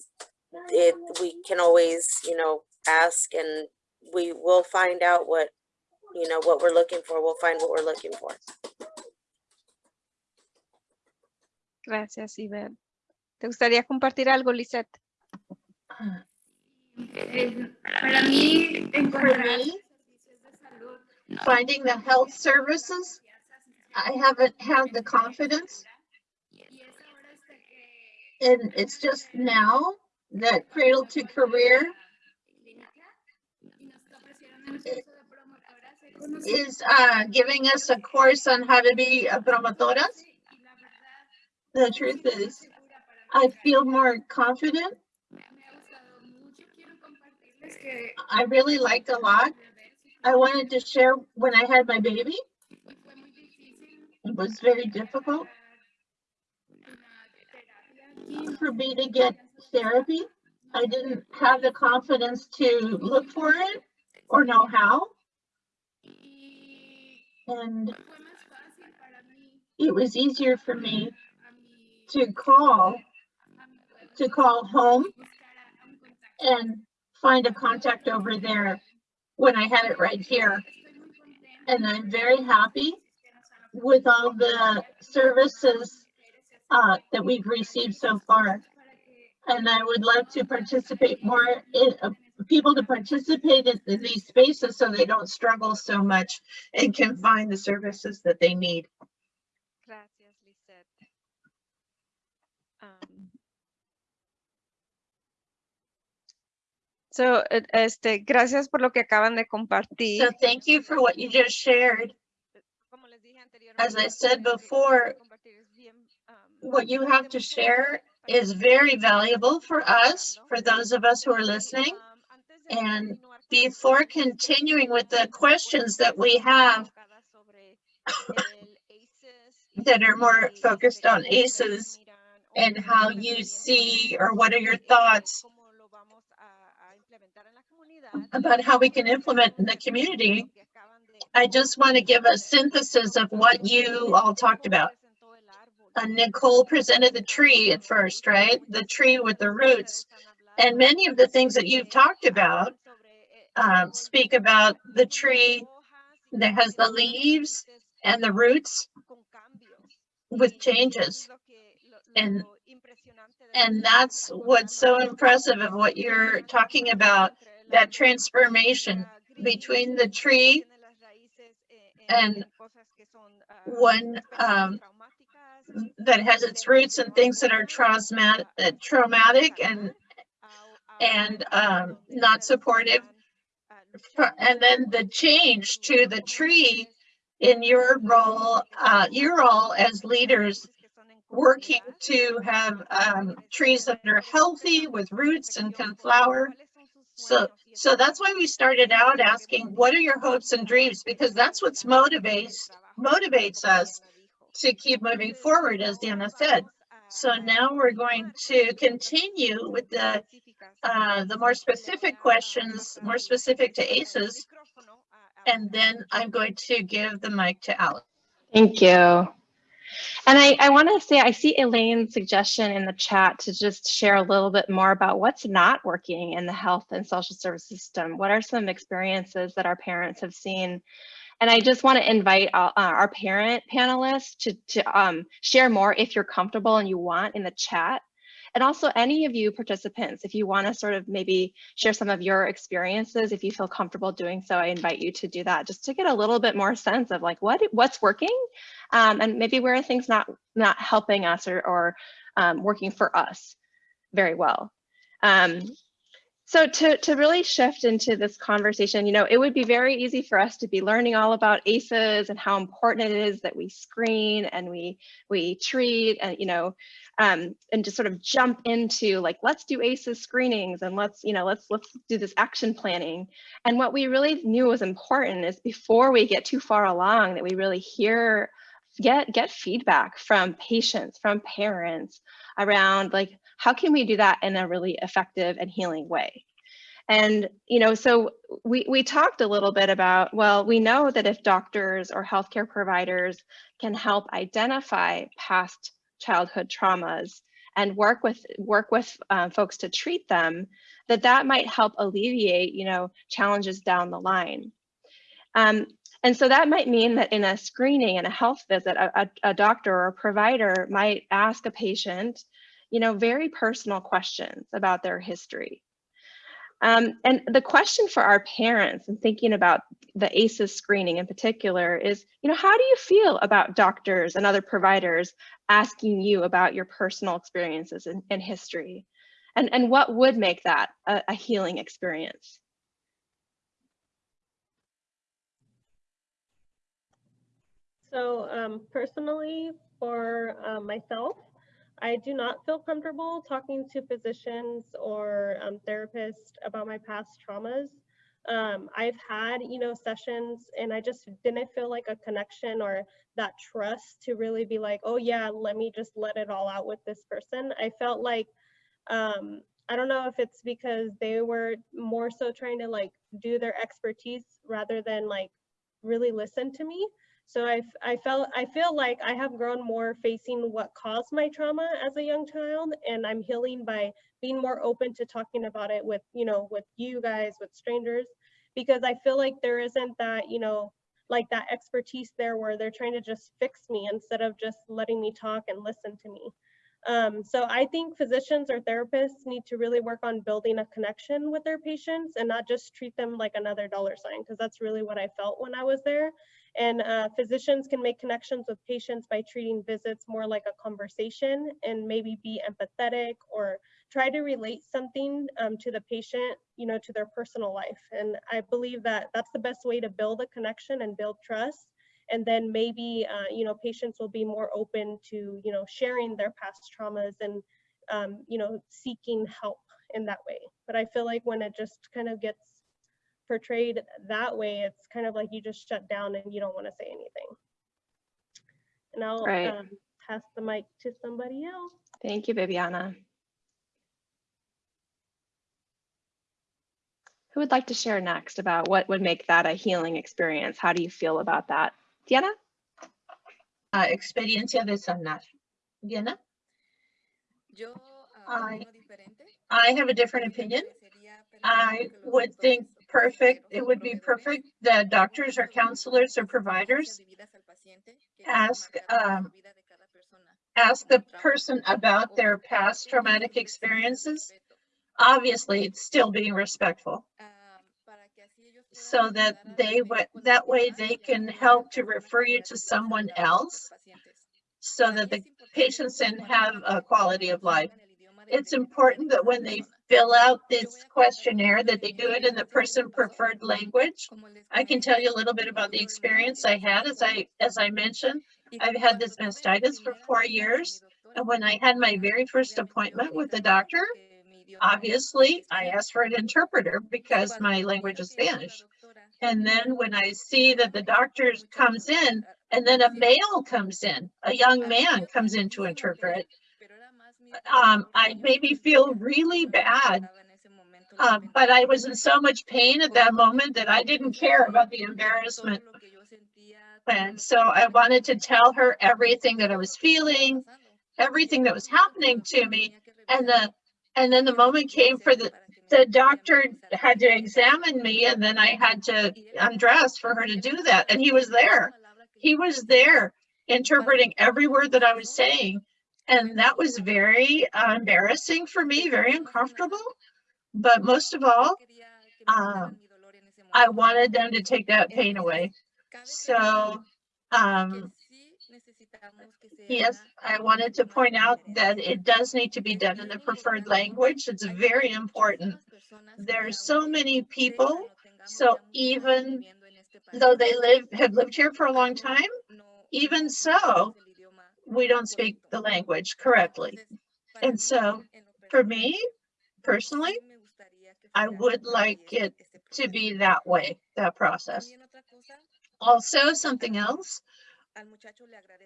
it we can always you know ask and we will find out what you know what we're looking for we'll find what we're looking for Gracias, Yvette. ¿Te gustaría compartir algo, Lizeth? Eh, Para mí, encontrar me, los servicios de salud Finding the health services, I haven't had the confidence y es ahora hasta que and it's just now that Cradle to Career clínica y nos ofrecieron el curso de promotoras. He conocido is uh, giving us a course on how to be a promotoras. y la verdad, The truth is, I feel more confident. I really liked a lot. I wanted to share when I had my baby. It was very difficult for me to get therapy. I didn't have the confidence to look for it or know how. And it was easier for me to call, to call home and find a contact over there when I had it right here. And I'm very happy with all the services uh, that we've received so far. And I would love to participate more in, uh, people to participate in, in these spaces so they don't struggle so much and can find the services that they need. Gracias, Lizeth. Um, so, este, gracias por lo que acaban de compartir. So thank you for what you just shared. Como les dije As I said before, compartir es bien, What you have to share is very valuable for us, for those of us who are listening. And Before continuing with the questions that we have, that are more focused on ACEs and how you see or what are your thoughts about how we can implement in the community. I just want to give a synthesis of what you all talked about. Uh, Nicole presented the tree at first, right? The tree with the roots. And many of the things that you've talked about um, speak about the tree that has the leaves and the roots with changes. And, and that's what's so impressive of what you're talking about, that transformation between the tree and one um, that has its roots in things that are traumatic, traumatic and and um, not supportive. And then the change to the tree in your role, uh, your role as leaders working to have um, trees that are healthy with roots and can flower. So, so that's why we started out asking, what are your hopes and dreams? Because that's what's motivates motivates us to keep moving forward, as Diana said. So now we're going to continue with the uh, the more specific questions, more specific to ACEs, and then I'm going to give the mic to Alex. Thank you. And I, I want to say, I see Elaine's suggestion in the chat to just share a little bit more about what's not working in the health and social service system. What are some experiences that our parents have seen? And I just want to invite uh, our parent panelists to, to um, share more if you're comfortable and you want in the chat. And also any of you participants, if you want to sort of maybe share some of your experiences, if you feel comfortable doing so, I invite you to do that just to get a little bit more sense of like what what's working um, and maybe where are things not not helping us or, or um, working for us very well. Um, so to, to really shift into this conversation, you know, it would be very easy for us to be learning all about ACEs and how important it is that we screen and we we treat and, you know, um, and just sort of jump into like, let's do ACEs screenings and let's, you know, let's let's do this action planning. And what we really knew was important is before we get too far along that we really hear get get feedback from patients, from parents around like, how can we do that in a really effective and healing way? And, you know, so we, we talked a little bit about, well, we know that if doctors or healthcare providers can help identify past childhood traumas and work with work with uh, folks to treat them, that that might help alleviate, you know, challenges down the line. Um, and so that might mean that in a screening and a health visit, a, a, a doctor or a provider might ask a patient, you know, very personal questions about their history. Um, and the question for our parents and thinking about the ACEs screening in particular is, you know, how do you feel about doctors and other providers asking you about your personal experiences and, and history? And, and what would make that a, a healing experience? So um, personally, for uh, myself, I do not feel comfortable talking to physicians or um, therapists about my past traumas. Um, I've had, you know, sessions and I just didn't feel like a connection or that trust to really be like, oh yeah, let me just let it all out with this person. I felt like, um, I don't know if it's because they were more so trying to like do their expertise rather than like really listen to me. So I, I felt I feel like I have grown more facing what caused my trauma as a young child, and I'm healing by being more open to talking about it with you know with you guys, with strangers, because I feel like there isn't that you know like that expertise there where they're trying to just fix me instead of just letting me talk and listen to me. Um, so I think physicians or therapists need to really work on building a connection with their patients and not just treat them like another dollar sign, because that's really what I felt when I was there. And uh, physicians can make connections with patients by treating visits more like a conversation and maybe be empathetic or try to relate something um, to the patient, you know, to their personal life. And I believe that that's the best way to build a connection and build trust. And then maybe, uh, you know, patients will be more open to, you know, sharing their past traumas and, um, you know, seeking help in that way. But I feel like when it just kind of gets portrayed that way, it's kind of like you just shut down and you don't want to say anything. And I'll Right. um, pass the mic to somebody else. Thank you, Viviana. Who would like to share next about what would make that a healing experience? How do you feel about that? Diana? Uh, experiencia de sanar. Diana? I- I have a different opinion. I would think perfect, it would be perfect that doctors or counselors or providers ask, um, ask the person about their past traumatic experiences. Obviously, it's still being respectful so that they, that way they can help to refer you to someone else so that the patients can have a quality of life. It's important that when they fill out this questionnaire, that they do it in the person preferred language. I can tell you a little bit about the experience I had. As I, as I mentioned, I've had this mastitis for four years. And when I had my very first appointment with the doctor, obviously I asked for an interpreter because my language is Spanish. And then when I see that the doctor comes in and then a male comes in, a young man comes in to interpret, um, I made me feel really bad. Um, but I was in so much pain at that moment that I didn't care about the embarrassment. And so I wanted to tell her everything that I was feeling, everything that was happening to me. And the, and then the moment came for the, the doctor had to examine me and then I had to undress for her to do that. And he was there. He was there interpreting every word that I was saying. And that was very uh, embarrassing for me, very uncomfortable. But most of all, um, I wanted them to take that pain away. So, um, yes, I wanted to point out that it does need to be done in the preferred language. It's very important. There are so many people, so even though they live, have lived here for a long time, even so, we don't speak the language correctly. And so for me, personally, I would like it to be that way, that process. Also, something else,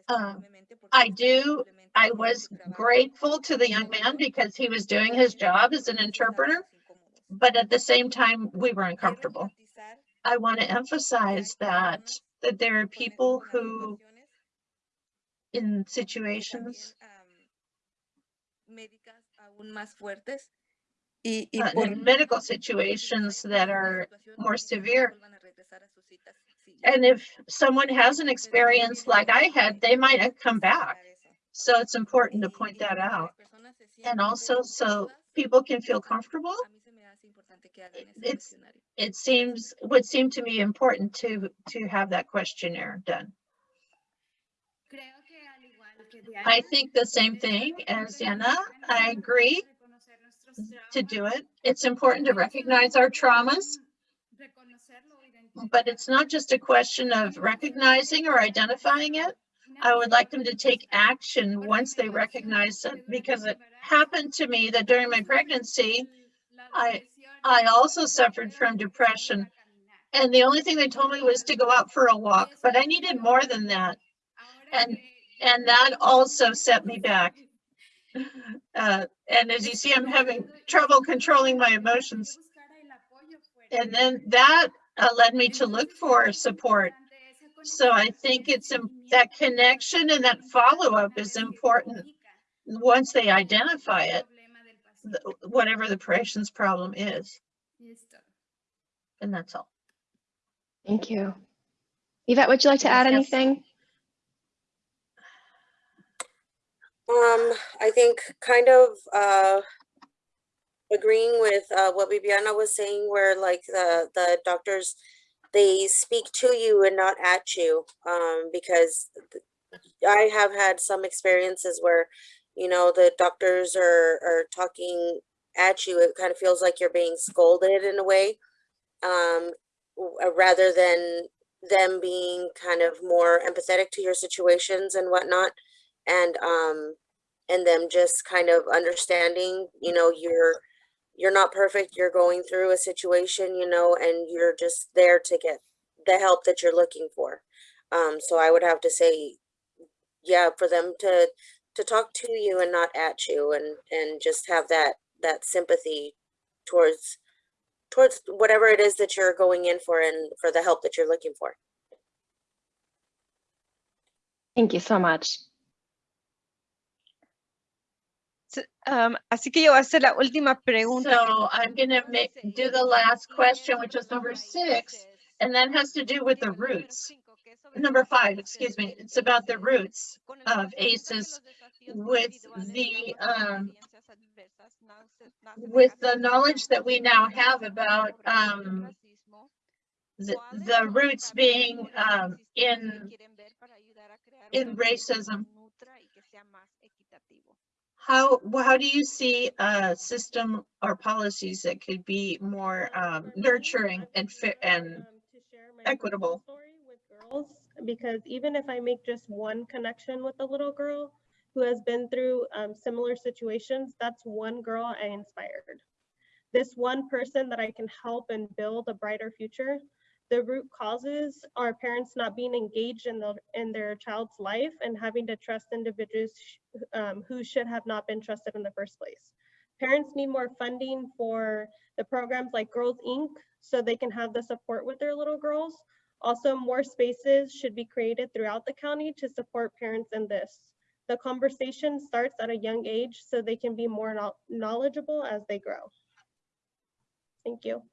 um, I do, I was grateful to the young man because he was doing his job as an interpreter, but at the same time, we were uncomfortable. I want to emphasize that, that there are people who in situations uh, in medical situations that are more severe. And if someone has an experience like I had, they might come back. So it's important to point that out. And also so people can feel comfortable. It's, it seems, would seem to me important to, to have that questionnaire done. I think the same thing as Anna. I agree to do it. It's important to recognize our traumas, but it's not just a question of recognizing or identifying it. I would like them to take action once they recognize it because it happened to me that during my pregnancy, I, I also suffered from depression. And the only thing they told me was to go out for a walk, but I needed more than that. And, and that also set me back. Uh, and as you see, I'm having trouble controlling my emotions. And then that uh, led me to look for support. So I think it's that connection and that follow-up is important once they identify it, whatever the patient's problem is. And that's all. Thank you. Yvette, would you like to add Yes. anything? Um, I think kind of uh agreeing with uh what Viviana was saying, where like the the doctors they speak to you and not at you. Um, because I have had some experiences where, you know, the doctors are are talking at you. It kind of feels like you're being scolded in a way. Um, uh, rather than them being kind of more empathetic to your situations and whatnot and um and them just kind of understanding you know you're you're not perfect you're going through a situation you know and you're just there to get the help that you're looking for um so i would have to say yeah, for them to, to talk to you and not at you and, and just have that, that sympathy towards, towards whatever it is that you're going in for and for the help that you're looking for. Thank you so much. Um, así que yo voy a hacer la última pregunta. So I'm gonna make, do the last question, which is number six, and that has to do with the roots. Number five, excuse me, it's about the roots of ACEs with the, um, with the knowledge that we now have about, um, the, the roots being, um, in, in racism. How, how do you see a system or policies that could be more, um, nurturing and fit and um, to share my equitable. with girls because even if I make just one connection with a little girl who has been through um, similar situations, that's one girl I inspired. This one person that I can help and build a brighter future. The root causes are parents not being engaged in the in their child's life and having to trust individuals um, who should have not been trusted in the first place. Parents need more funding for the programs like Girls Inc. so they can have the support with their little girls. Also, more spaces should be created throughout the county to support parents in this. The conversation starts at a young age so they can be more knowledgeable as they grow. Thank you.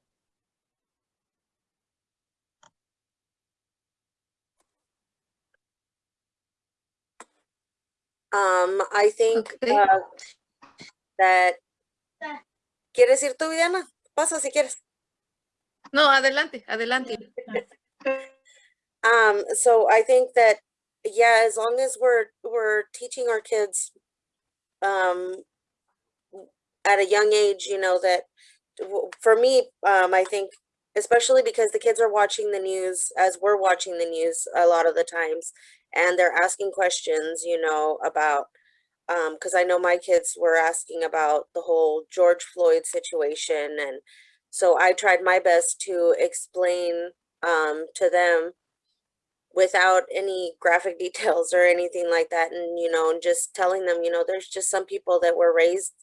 Um, I think Okay. uh, that. ¿Quieres ir tú, Viviana? Pasa si quieres. No, adelante, adelante. Um, so I think that, yeah, as long as we're, we're teaching our kids, um, at a young age, you know, that, for me, um, I think, especially because the kids are watching the news as we're watching the news a lot of the times, and they're asking questions, you know, about, um, cause I know my kids were asking about the whole George Floyd situation, and so I tried my best to explain, um, to them without any graphic details or anything like that and you know and just telling them you know there's just some people that were raised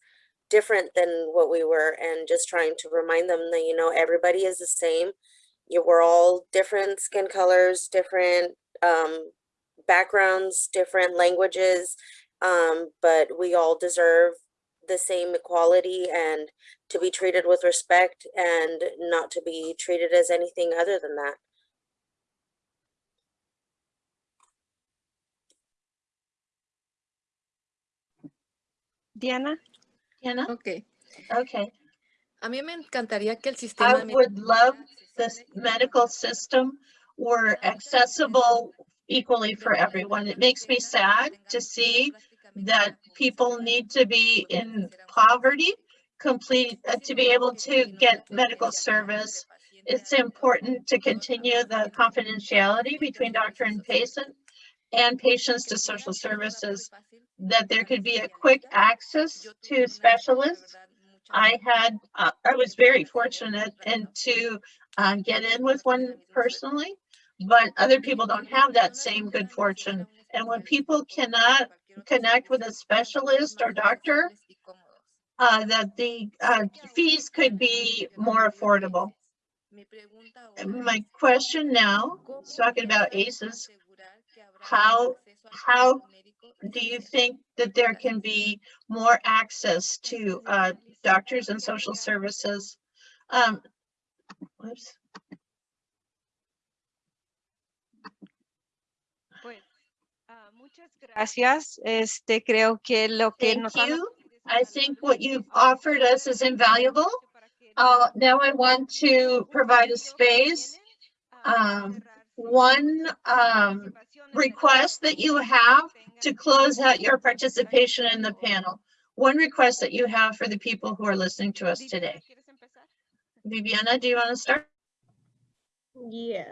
different than what we were and just trying to remind them that you know everybody is the same. You we're all different skin colors different um backgrounds different languages um but we all deserve the same equality and to be treated with respect and not to be treated as anything other than that Diana. Hannah? Ok. Okay. A mí me encantaría que el I sistema me- would love this medical system were accessible equally for everyone. It makes me sad to see that people need to be in poverty complete, uh, to be able to get medical service. It's important to continue the confidentiality between doctor and patient and patients to social services, that there could be a quick access to specialists I had, uh, I was very fortunate and to uh, get in with one personally, but other people don't have that same good fortune. And when people cannot connect with a specialist or doctor, uh, that the uh, fees could be more affordable. My question now, talking about ACEs, how, how do you think that there can be more access to uh, doctors and social services? Um, whoops, Pues, ah, muchas gracias. Este, creo que lo que Thank nos you. I think what you've offered us is invaluable. Uh, now I want to provide a space. Um, one um, request that you have to close out your participation in the panel. One request that you have for the people who are listening to us today. Viviana, do you want to start? Yes.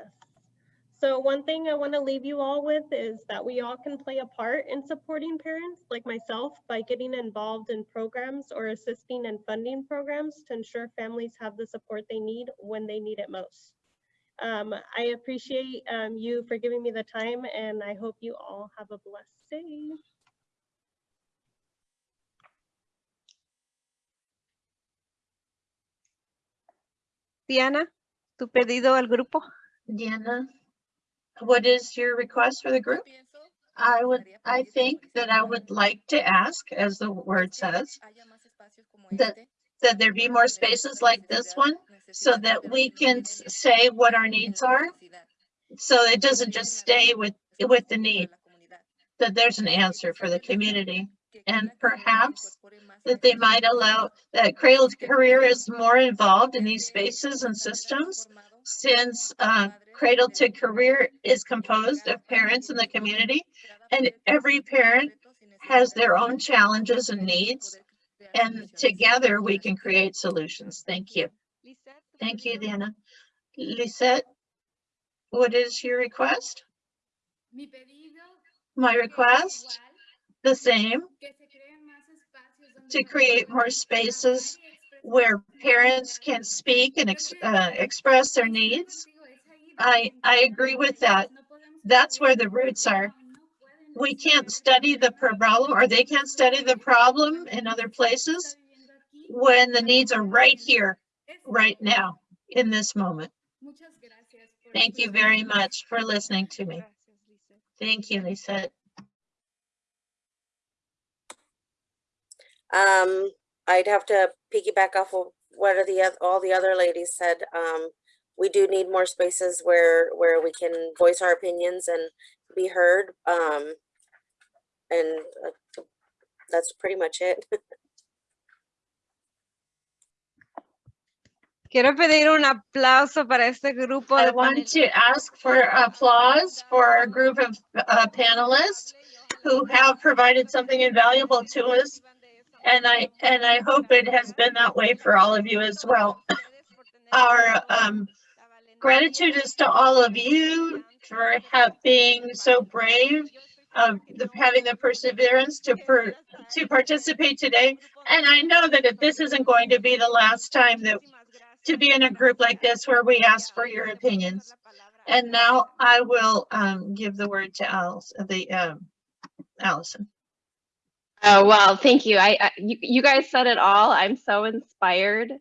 So one thing I want to leave you all with is that we all can play a part in supporting parents like myself by getting involved in programs or assisting in funding programs to ensure families have the support they need when they need it most. Um, I appreciate um, you for giving me the time and I hope you all have a blessed day. Diana, ¿tú perdido al grupo? Diana, what is your request for the group? I would, I think that I would like to ask, as the word says, that, that there be more spaces like this one so that we can say what our needs are. So it doesn't just stay with, with the need, that there's an answer for the community. And perhaps that they might allow, that Cradle Career is more involved in these spaces and systems since uh, Cradle to Career is composed of parents in the community and every parent has their own challenges and needs. And together we can create solutions. Thank you. Thank you, Diana. Lizeth, what is your request? My request, the same, to create more spaces where parents can speak and ex- uh, express their needs. I, I agree with that. That's where the roots are. We can't study the problem or they can't study the problem in other places when the needs are right here, right now, in this moment. Thank you very much for listening to me. Thank you, Lizeth. Um, I'd have to piggyback off of what the, all the other ladies said. Um, we do need more spaces where, where we can voice our opinions and be heard. Um, and uh, that's pretty much it. Quiero pedir un aplauso para este grupo I de want to ask for applause for a group of uh, panelists who have provided something invaluable to us. And I, and I hope it has been that way for all of you as well. Our um, gratitude is to all of you for have, being so brave, of the, having the perseverance to, per, to participate today. And I know that if this isn't going to be the last time that to be in a group like this where we ask for your opinions. And now I will um, give the word to Alice, the um, Allison. Oh, well, thank you. I, I you, you guys said it all. I'm so inspired.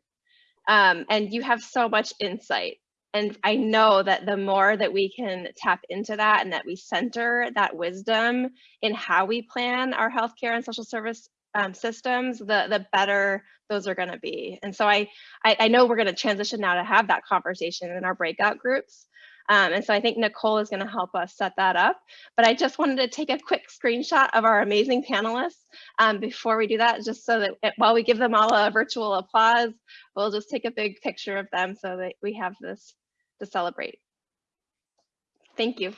Um, and you have so much insight. And I know that the more that we can tap into that and that we center that wisdom in how we plan our healthcare and social service um, systems, the the better those are going to be. And so I, I I know we're going to transition now to have that conversation in our breakout groups. Um, and so I think Nicole is going to help us set that up. But I just wanted to take a quick screenshot of our amazing panelists um, before we do that, just so that it- while we give them all a virtual applause, we'll just take a big picture of them so that we have this to celebrate. Thank you.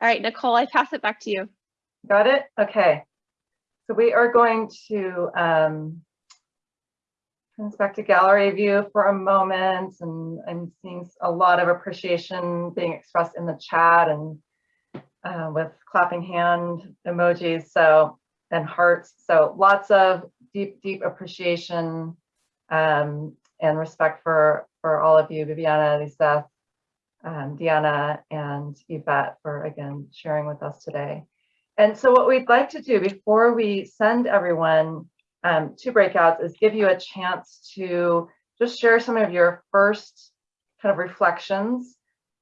All right, Nicole, I pass it back to you. Got it? Okay. So we are going to um, turn back to gallery view for a moment and I'm seeing a lot of appreciation being expressed in the chat and uh, with clapping hand emojis so and hearts. So lots of deep, deep appreciation um, and respect for, for all of you, Viviana, Lisa, um, Diana, and Yvette for again sharing with us today. And so what we'd like to do before we send everyone um, to breakouts is give you a chance to just share some of your first kind of reflections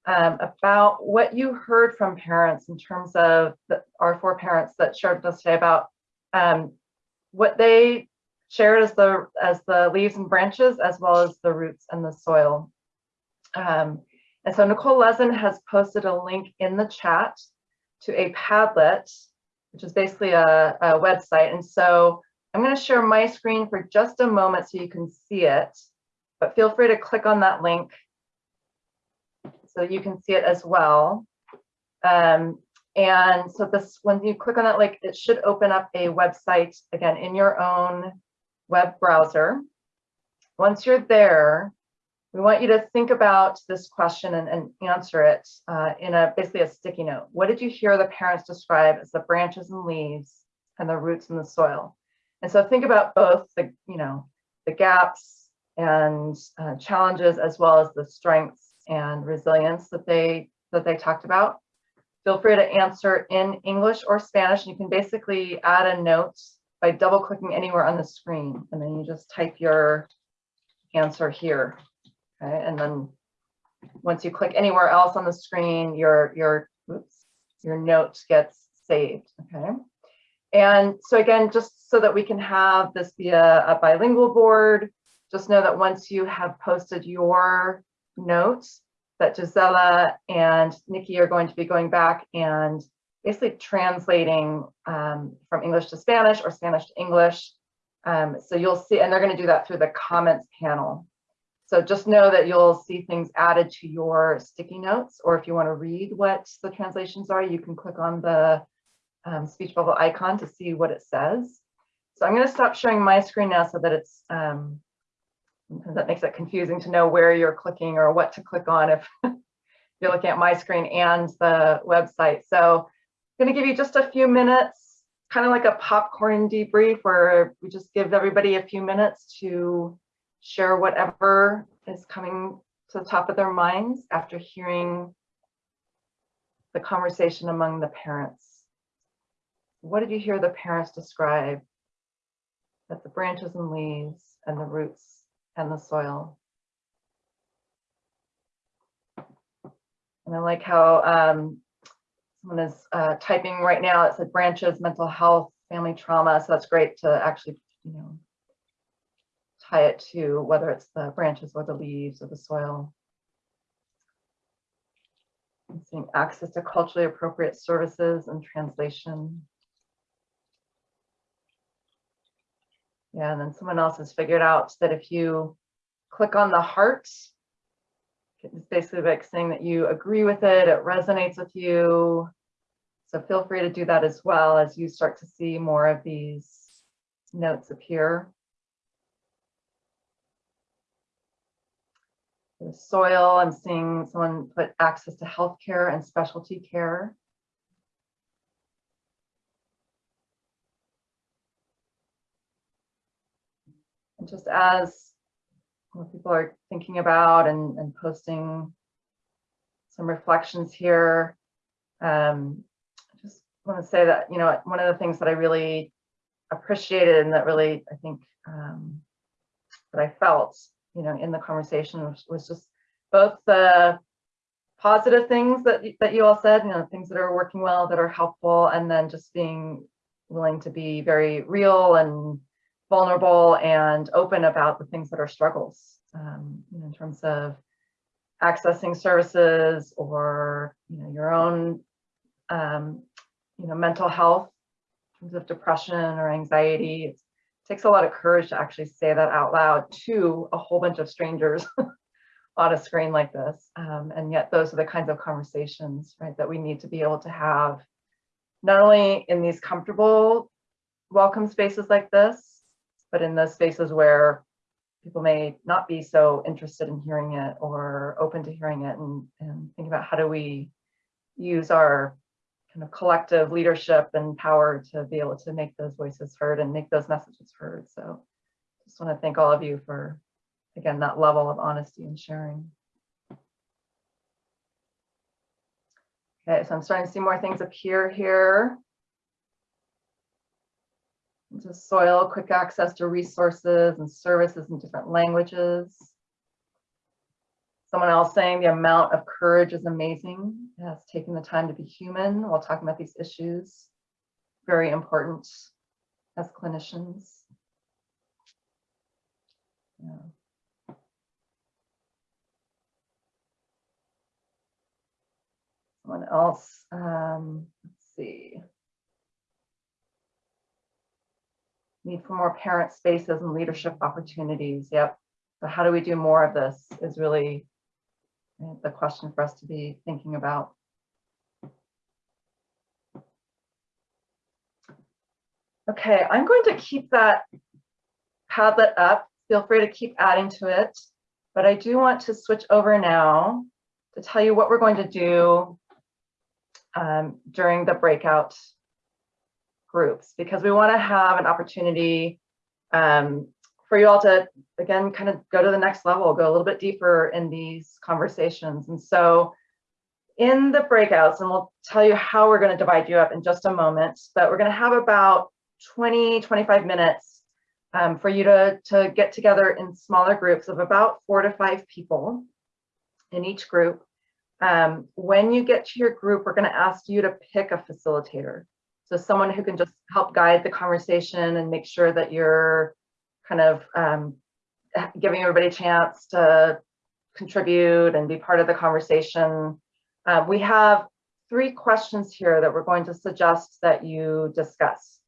um, about what you heard from parents in terms of the, our four parents that shared with us today about um, what they shared as the as the leaves and branches as well as the roots and the soil. Um, and so Nicole Lezen has posted a link in the chat to a Padlet, which is basically a, a website. And so I'm going to share my screen for just a moment so you can see it, but feel free to click on that link so you can see it as well. Um, and so this, when you click on that link, it should open up a website again in your own web browser. Once you're there, we want you to think about this question and, and answer it uh, in a basically a sticky note. What did you hear the parents describe as the branches and leaves and the roots in the soil? And so think about both the, you know, the gaps and uh, challenges as well as the strengths and resilience that they that they talked about. Feel free to answer in English or Spanish. You can basically add a note by double clicking anywhere on the screen and then you just type your answer here. Okay, and then once you click anywhere else on the screen, your your oops, your note gets saved. Okay. And so again, just so that we can have this be a, a bilingual board, just know that once you have posted your notes, that Gisela and Nikki are going to be going back and basically translating um, from English to Spanish or Spanish to English. Um, so you'll see, and they're going to do that through the comments panel. So just know that you'll see things added to your sticky notes, or if you want to read what the translations are, you can click on the um, speech bubble icon to see what it says. So I'm going to stop sharing my screen now so that it's um, that makes it confusing to know where you're clicking or what to click on if you're looking at my screen and the website. So I'm going to give you just a few minutes, kind of like a popcorn debrief where we just give everybody a few minutes to share whatever is coming to the top of their minds after hearing the conversation among the parents. What did you hear the parents describe? That the branches and leaves and the roots and the soil. And I like how um, someone is uh, typing right now, it said branches, mental health, family trauma. So that's great to actually, you know, tie it to whether it's the branches or the leaves or the soil. Seeing access to culturally appropriate services and translation. Yeah, and then someone else has figured out that if you click on the heart, it's basically like saying that you agree with it, it resonates with you. So feel free to do that as well as you start to see more of these notes appear. The soil, I'm seeing someone put access to healthcare and specialty care. And just as people are thinking about and, and posting some reflections here, um, I just want to say that, you know, one of the things that I really appreciated and that really, I think, um, that I felt, you know, in the conversation was, just both the positive things that, that you all said, you know, things that are working well, that are helpful, and then just being willing to be very real and vulnerable and open about the things that are struggles um, in terms of accessing services or you know your own um, you know mental health in terms of depression or anxiety. It takes a lot of courage to actually say that out loud to a whole bunch of strangers on a screen like this. Um, and yet those are the kinds of conversations right that we need to be able to have not only in these comfortable welcome spaces like this, but in those spaces where people may not be so interested in hearing it or open to hearing it and, and think about how do we use our kind of collective leadership and power to be able to make those voices heard and make those messages heard. So just want to thank all of you for, again, that level of honesty and sharing. Okay, so I'm starting to see more things appear here into soil, quick access to resources and services in different languages. Someone else saying the amount of courage is amazing. Yes, taking the time to be human while talking about these issues. Very important as clinicians. Yeah. Someone else, um, let's see. need for more parent spaces and leadership opportunities. Yep. So how do we do more of this is really the question for us to be thinking about. Okay, I'm going to keep that Padlet up. Feel free to keep adding to it. But I do want to switch over now to tell you what we're going to do um, during the breakout groups because we want to have an opportunity um, for you all to, again, kind of go to the next level, go a little bit deeper in these conversations. And so in the breakouts, and we'll tell you how we're going to divide you up in just a moment, but we're going to have about 20, 25 minutes um, for you to, to get together in smaller groups of about four to five people in each group. Um, when you get to your group, we're going to ask you to pick a facilitator. So someone who can just help guide the conversation and make sure that you're kind of um, giving everybody a chance to contribute and be part of the conversation. Uh, we have three questions here that we're going to suggest that you discuss.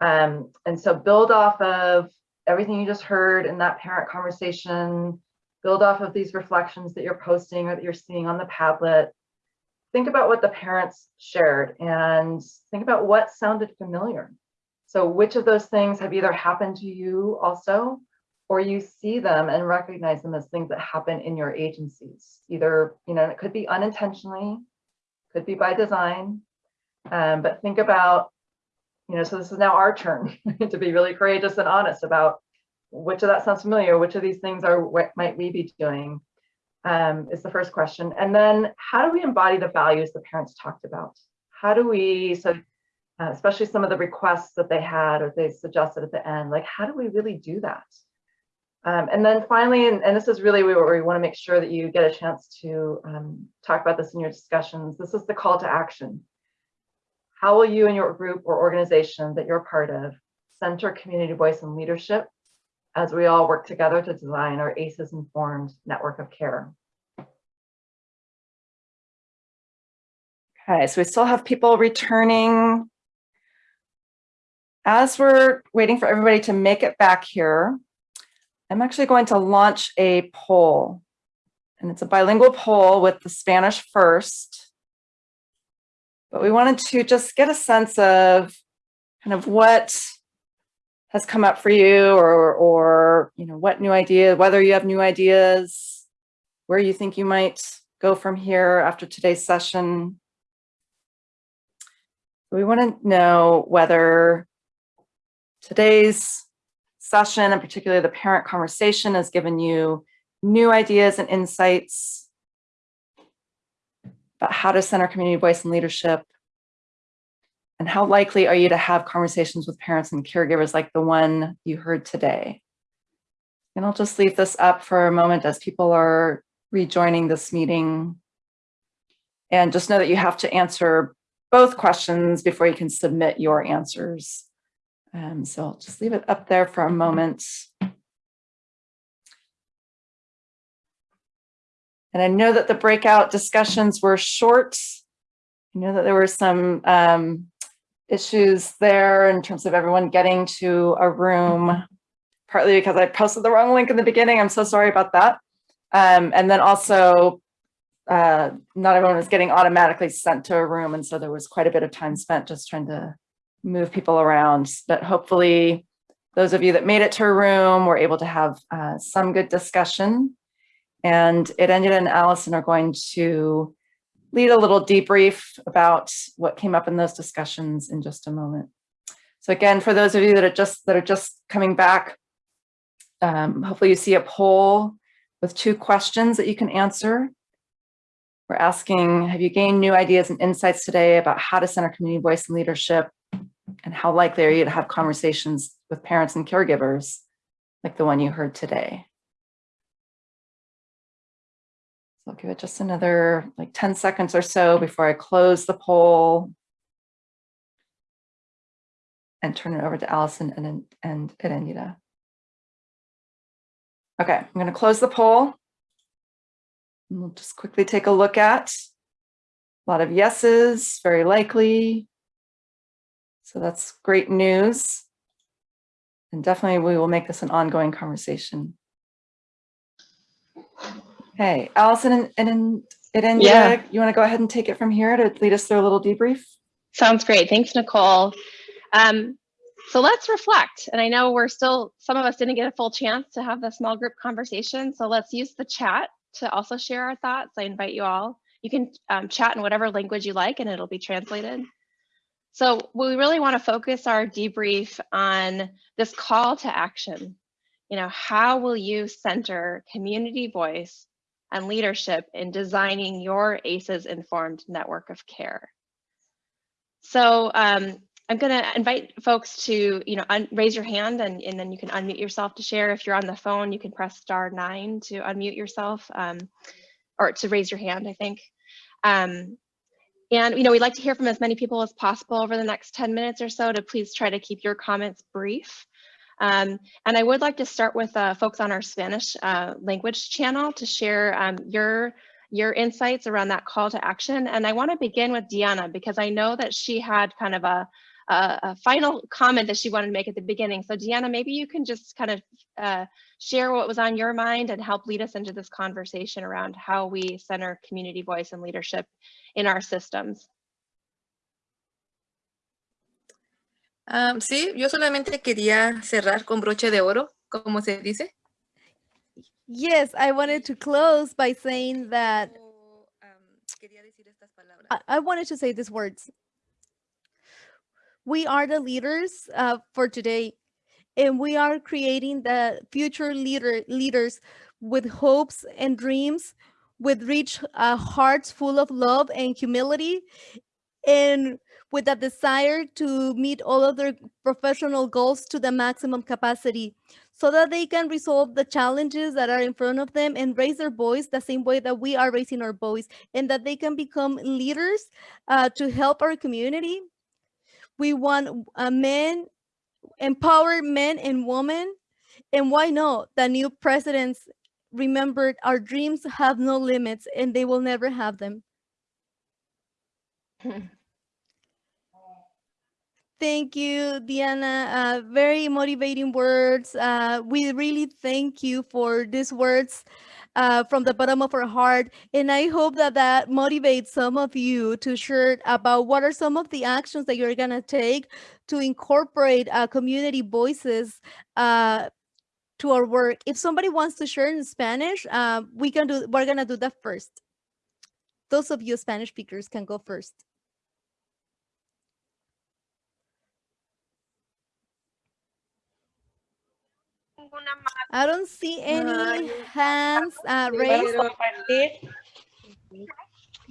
Um, and so build off of everything you just heard in that parent conversation, build off of these reflections that you're posting or that you're seeing on the Padlet. Think about what the parents shared and think about what sounded familiar. So which of those things have either happened to you also, or you see them and recognize them as things that happen in your agencies. Either, you know, it could be unintentionally, could be by design, um, but think about, you know, so this is now our turn to be really courageous and honest about which of that sounds familiar, which of these things are what might we be doing um, is the first question. And then how do we embody the values the parents talked about? How do we, so uh, especially some of the requests that they had or they suggested at the end, like how do we really do that? Um, and then finally, and, and, this is really where we want to make sure that you get a chance to um, talk about this in your discussions. This is the call to action. How will you and your group or organization that you're part of center community voice and leadership as we all work together to design our ACEs informed network of care? Okay, so we still have people returning. As we're waiting for everybody to make it back here, I'm actually going to launch a poll and it's a bilingual poll with the Spanish first. But we wanted to just get a sense of kind of what has come up for you or, or, you know, what new idea, whether you have new ideas, where you think you might go from here after today's session. We want to know whether today's session and particularly the parent conversation has given you new ideas and insights about how to center community voice and leadership and how likely are you to have conversations with parents and caregivers like the one you heard today? And I'll just leave this up for a moment as people are rejoining this meeting. And just know that you have to answer both questions before you can submit your answers. Um, so I'll just leave it up there for a moment. And I know that the breakout discussions were short. I know that there were some um, issues there in terms of everyone getting to a room, partly because I posted the wrong link in the beginning. I'm so sorry about that. Um, and then also, uh, not everyone was getting automatically sent to a room. And so there was quite a bit of time spent just trying to move people around, but hopefully those of you that made it to a room were able to have uh, some good discussion. And it ended and Allison are going to lead a little debrief about what came up in those discussions in just a moment. So again, for those of you that are just that are just coming back, um, hopefully you see a poll with two questions that you can answer. We're asking, have you gained new ideas and insights today about how to center community voice and leadership and how likely are you to have conversations with parents and caregivers like the one you heard today? So I'll give it just another like 10 seconds or so before I close the poll and turn it over to Allison and, and Erendira. Okay, I'm going to close the poll. And we'll just quickly take a look at a lot of yeses, very likely, so that's great news. And definitely we will make this an ongoing conversation. Okay, Allison and, and, and yeah. you want to go ahead and take it from here to lead us through a little debrief? Sounds great. Thanks, Nicole. Um, so let's reflect. And I know we're still, some of us didn't get a full chance to have the small group conversation. So let's use the chat to also share our thoughts. I invite you all. You can um, chat in whatever language you like and it'll be translated. So we really want to focus our debrief on this call to action. you know, how will you center community voice and leadership in designing your ACEs informed network of care? So um, I'm going to invite folks to, you know, raise your hand and, and then you can unmute yourself to share. If you're on the phone, you can press star nine to unmute yourself um, or to raise your hand, I think. Um, and, you know, we'd like to hear from as many people as possible over the next 10 minutes or so to please try to keep your comments brief. Um, and I would like to start with uh, folks on our Spanish uh, language channel to share um, your your insights around that call to action. And I want to begin with Diana because I know that she had kind of a, a, a, final comment that she wanted to make at the beginning. So Diana, maybe you can just kind of uh, share what was on your mind and help lead us into this conversation around how we center community voice and leadership in our systems. Um, sí, yo solamente quería cerrar con broche de oro, como se dice. Yes, I wanted to close by saying that I, I wanted to say these words. We are the leaders uh, for today, and we are creating the future leader leaders with hopes and dreams, with rich uh, hearts full of love and humility, and with a desire to meet all of their professional goals to the maximum capacity so that they can resolve the challenges that are in front of them and raise their voice the same way that we are raising our voice and that they can become leaders uh, to help our community. We want a men, empower men and women. And why not? The new presidents remembered our dreams have no limits and they will never have them. Thank you, Diana. Uh, very motivating words. Uh, we really thank you for these words uh, from the bottom of our heart. And I hope that that motivates some of you to share about what are some of the actions that you're going to take to incorporate uh, community voices uh, to our work. If somebody wants to share in Spanish, uh, we can do, we're going to do that first. Those of you Spanish speakers can go first. I don't see any hands uh, raised.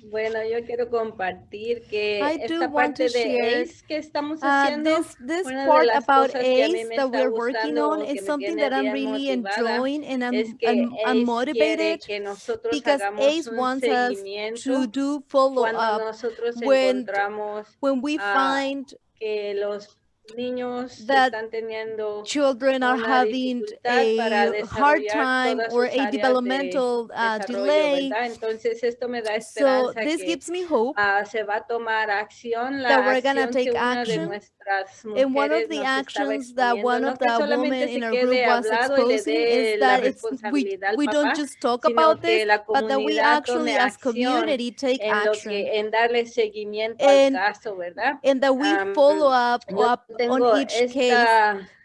Bueno, yo quiero compartir que I esta parte de share ACE que estamos uh, this this una de las about cosas que a mí me that está we're working gustando, on que is me something tiene that I'm bien really enjoying and I'm, es que I'm, I'm motivated que nosotros because hagamos ACE un wants us seguimiento to do follow cuando up nosotros when encontramos when we ah, find que los niños that están teniendo children are having a hard time or a developmental uh, delay. Entonces esto me da So this que gives me hope se va a tomar acción, that we're take que una de action. And one of the actions that one of the women in our group was exposing is that it's we, we don't just talk about this, but that we actually as community take action que, en darle seguimiento al and caso, ¿verdad? and that we follow up yo up on each case.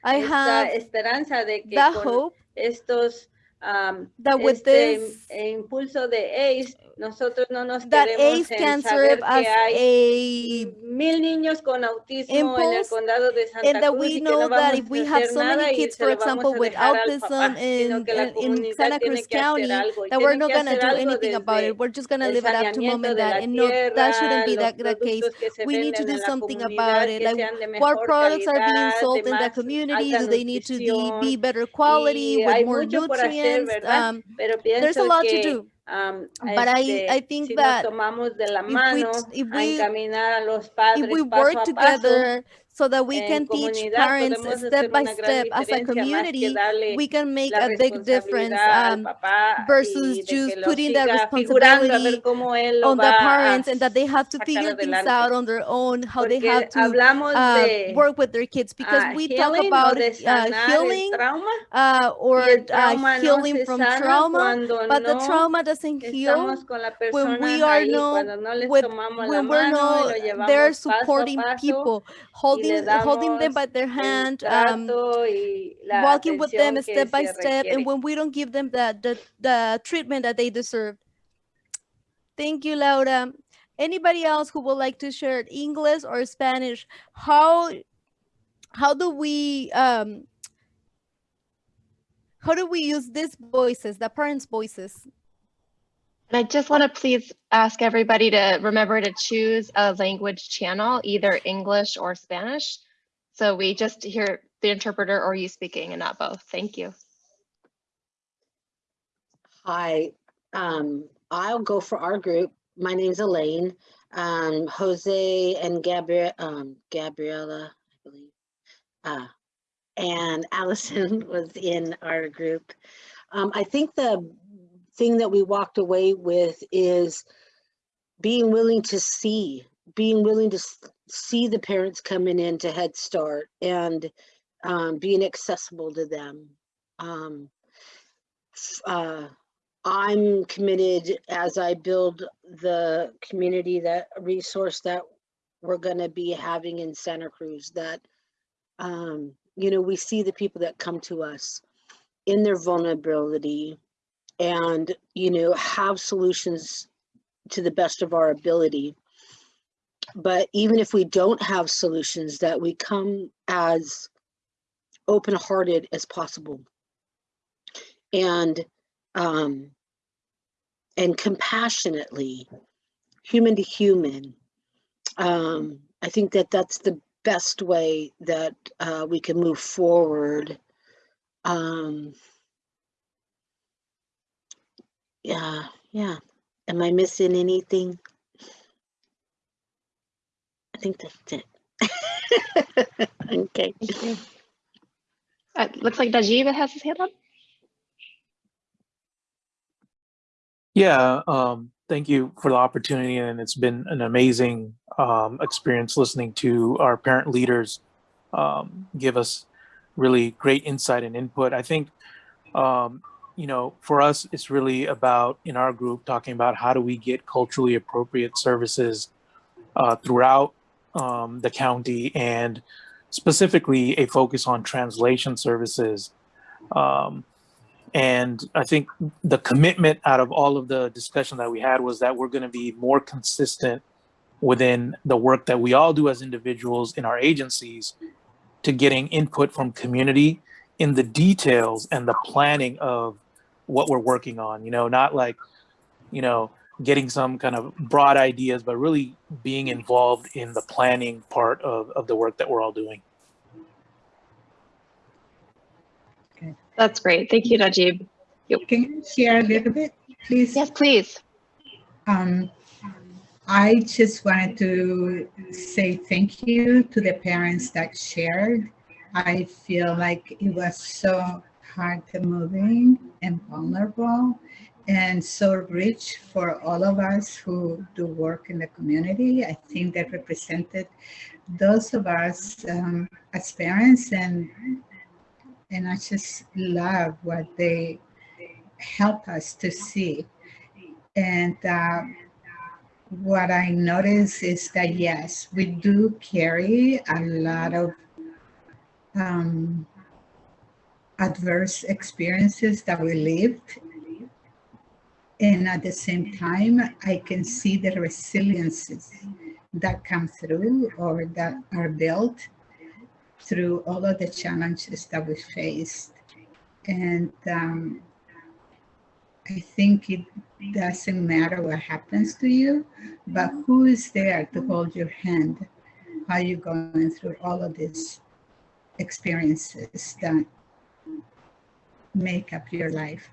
I have esperanza de que the hope estos am, that with este this impulso de ACE, nosotros no nos that ACE can serve as a mil niños con autismo en el condado de and Santa that Cruz we know no that if we have so many kids, for example, with autism in, in, in Santa Cruz County, that we're not gonna do anything about it. We're just gonna el leave it up to mom and dad, and no, that shouldn't be that, the case. productos que se We need to do something about it. Like what products are being sold in the community? Do they need to be, be better quality with more por hacer? ¿verdad? Um, Pero there's a pienso lot to que do. am, But I, I este, think si nos that tomamos de la if we mano a we encaminar a los if we paso work a paso, together so that we can teach parents step by step as a diferencia más que community, we can make a big difference um, versus just putting that siga figurando a ver responsibility cómo él lo on the parents and that they have to figure things adelante. out on their own, how they have to uh, work with their kids. Because ah, we talk about uh, healing trauma. uh, or uh, trauma no healing from trauma, but the trauma doesn't heal estamos con la when we are no no les with when we're mano y no lo there llevamos paso a supporting paso. people. Le holding holding them by their hand um trato y la walking with them step by step and when we don't give them the, the the treatment that they deserve. Thank you laura. Anybody else who would like to share english or spanish? How how do we um how do we use these voices, the parents' voices? And I just want to please ask everybody to remember to choose a language channel, either English or Spanish. So we just hear the interpreter or you speaking and not both. Thank you. Hi, um, I'll go for our group. My name's Elaine. Um, Jose and Gabriel, um, Gabriella, I believe, uh, and Allison was in our group. Um, I think the thing that we walked away with is being willing to see, being willing to see the parents coming in to Head Start and um, being accessible to them. Um, uh, I'm committed as I build the community that resource that we're going to be having in Santa Cruz that um, you know we see the people that come to us in their vulnerability and you know have solutions to the best of our ability. But even if we don't have solutions that we come as open-hearted as possible. And um and compassionately human to human um i think that that's the best way that uh, we can move forward um yeah yeah am i missing anything i think that's it okay Thank you. Uh, looks like Najib has his hand up. Yeah, um, thank you for the opportunity, and it's been an amazing um, experience listening to our parent leaders um, give us really great insight and input. I think, um, you know, for us, it's really about in our group talking about how do we get culturally appropriate services uh, throughout um, the county, and specifically a focus on translation services. Um, and I think the commitment out of all of the discussion that we had was that we're going to be more consistent within the work that we all do as individuals in our agencies to getting input from community in the details and the planning of what we're working on. You know, not like, you know, getting some kind of broad ideas, but really being involved in the planning part of, of the work that we're all doing. Okay. That's great. Thank you, Najib. Can you share a little bit, please? Yes, please. Um, I just wanted to say thank you to the parents that shared. I feel like it was so heart moving and vulnerable and so rich for all of us who do work in the community. I think that represented those of us um, as parents and and I just love what they help us to see. And uh, what I notice is that yes, we do carry a lot of um, adverse experiences that we lived. And at the same time, I can see the resiliences that come through or that are built through all of the challenges that we faced. And um, I think it doesn't matter what happens to you, but who is there to hold your hand? Are you going through all of these experiences that make up your life?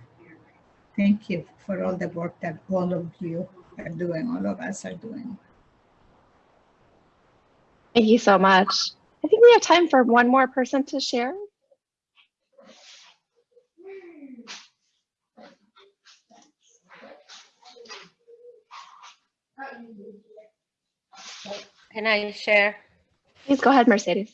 Thank you for all the work that all of you are doing, all of us are doing. Thank you so much. I think we have time for one more person to share. Can I share? Please go ahead, Mercedes.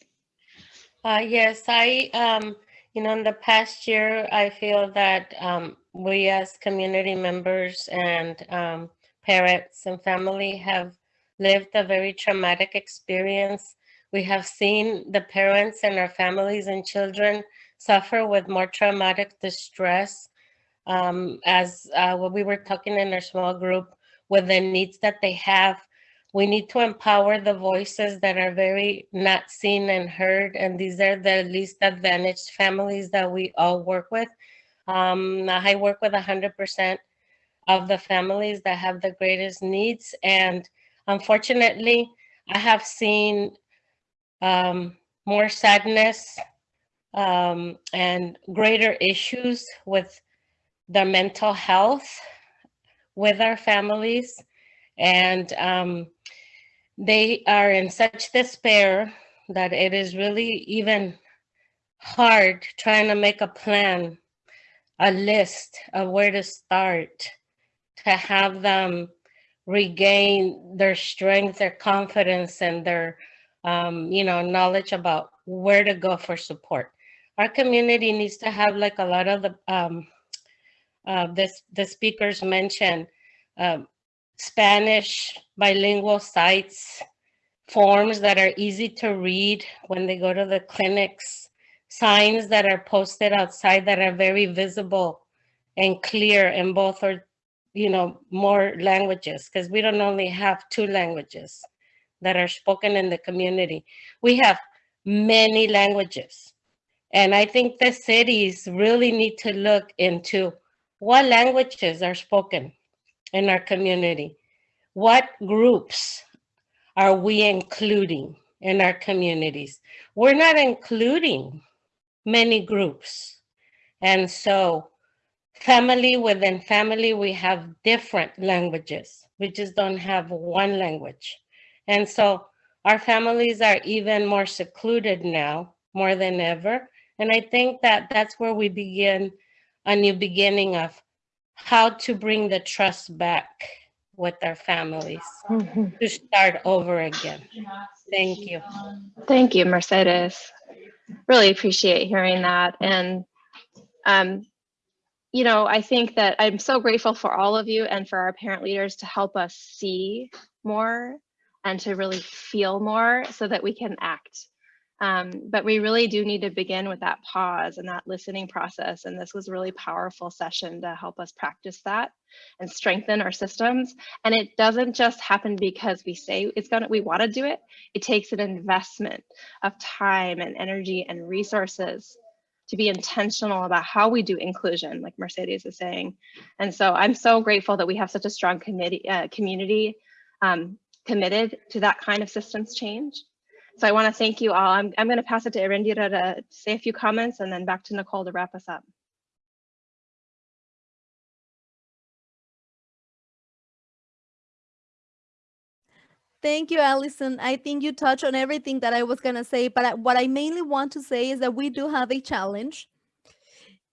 Uh, yes, I, um, you know, in the past year, I feel that um, we as community members and um, parents and family have lived a very traumatic experience. We have seen the parents and our families and children suffer with more traumatic distress um, as uh, what we were talking in our small group with the needs that they have. We need to empower the voices that are very not seen and heard. And these are the least advantaged families that we all work with. Um, I work with 100% of the families that have the greatest needs. And unfortunately, I have seen um, more sadness um, and greater issues with their mental health with our families. And um, they are in such despair that it is really even hard trying to make a plan, a list of where to start to have them regain their strength, their confidence, and their, um, you know, knowledge about where to go for support. Our community needs to have like a lot of the, um, uh, this, the speakers mentioned, um, Spanish bilingual sites, forms that are easy to read when they go to the clinics, signs that are posted outside that are very visible and clear in both or you know more languages because we don't only have two languages that are spoken in the community. We have many languages. And i think the cities really need to look into what languages are spoken in our community what groups are we including in our communities we're not including many groups and so family within family, we have different languages. We just don't have one language. And so our families are even more secluded now, more than ever. And I think that that's where we begin a new beginning of how to bring the trust back with our families to start over again. Thank you. Thank you, Mercedes. Really appreciate hearing that. And um, you know, I think that I'm so grateful for all of you and for our parent leaders to help us see more and to really feel more so that we can act. Um, but we really do need to begin with that pause and that listening process. And this was a really powerful session to help us practice that and strengthen our systems. And it doesn't just happen because we say it's gonna, we wanna do it. It takes an investment of time and energy and resources to be intentional about how we do inclusion, like Mercedes is saying. And so I'm so grateful that we have such a strong committee, uh, community um, committed to that kind of systems change. So I wanna thank you all. I'm, I'm gonna pass it to Erendira to say a few comments and then back to Nicole to wrap us up. Thank you, Allison. I think you touched on everything that I was going to say, but I, what I mainly want to say is that we do have a challenge.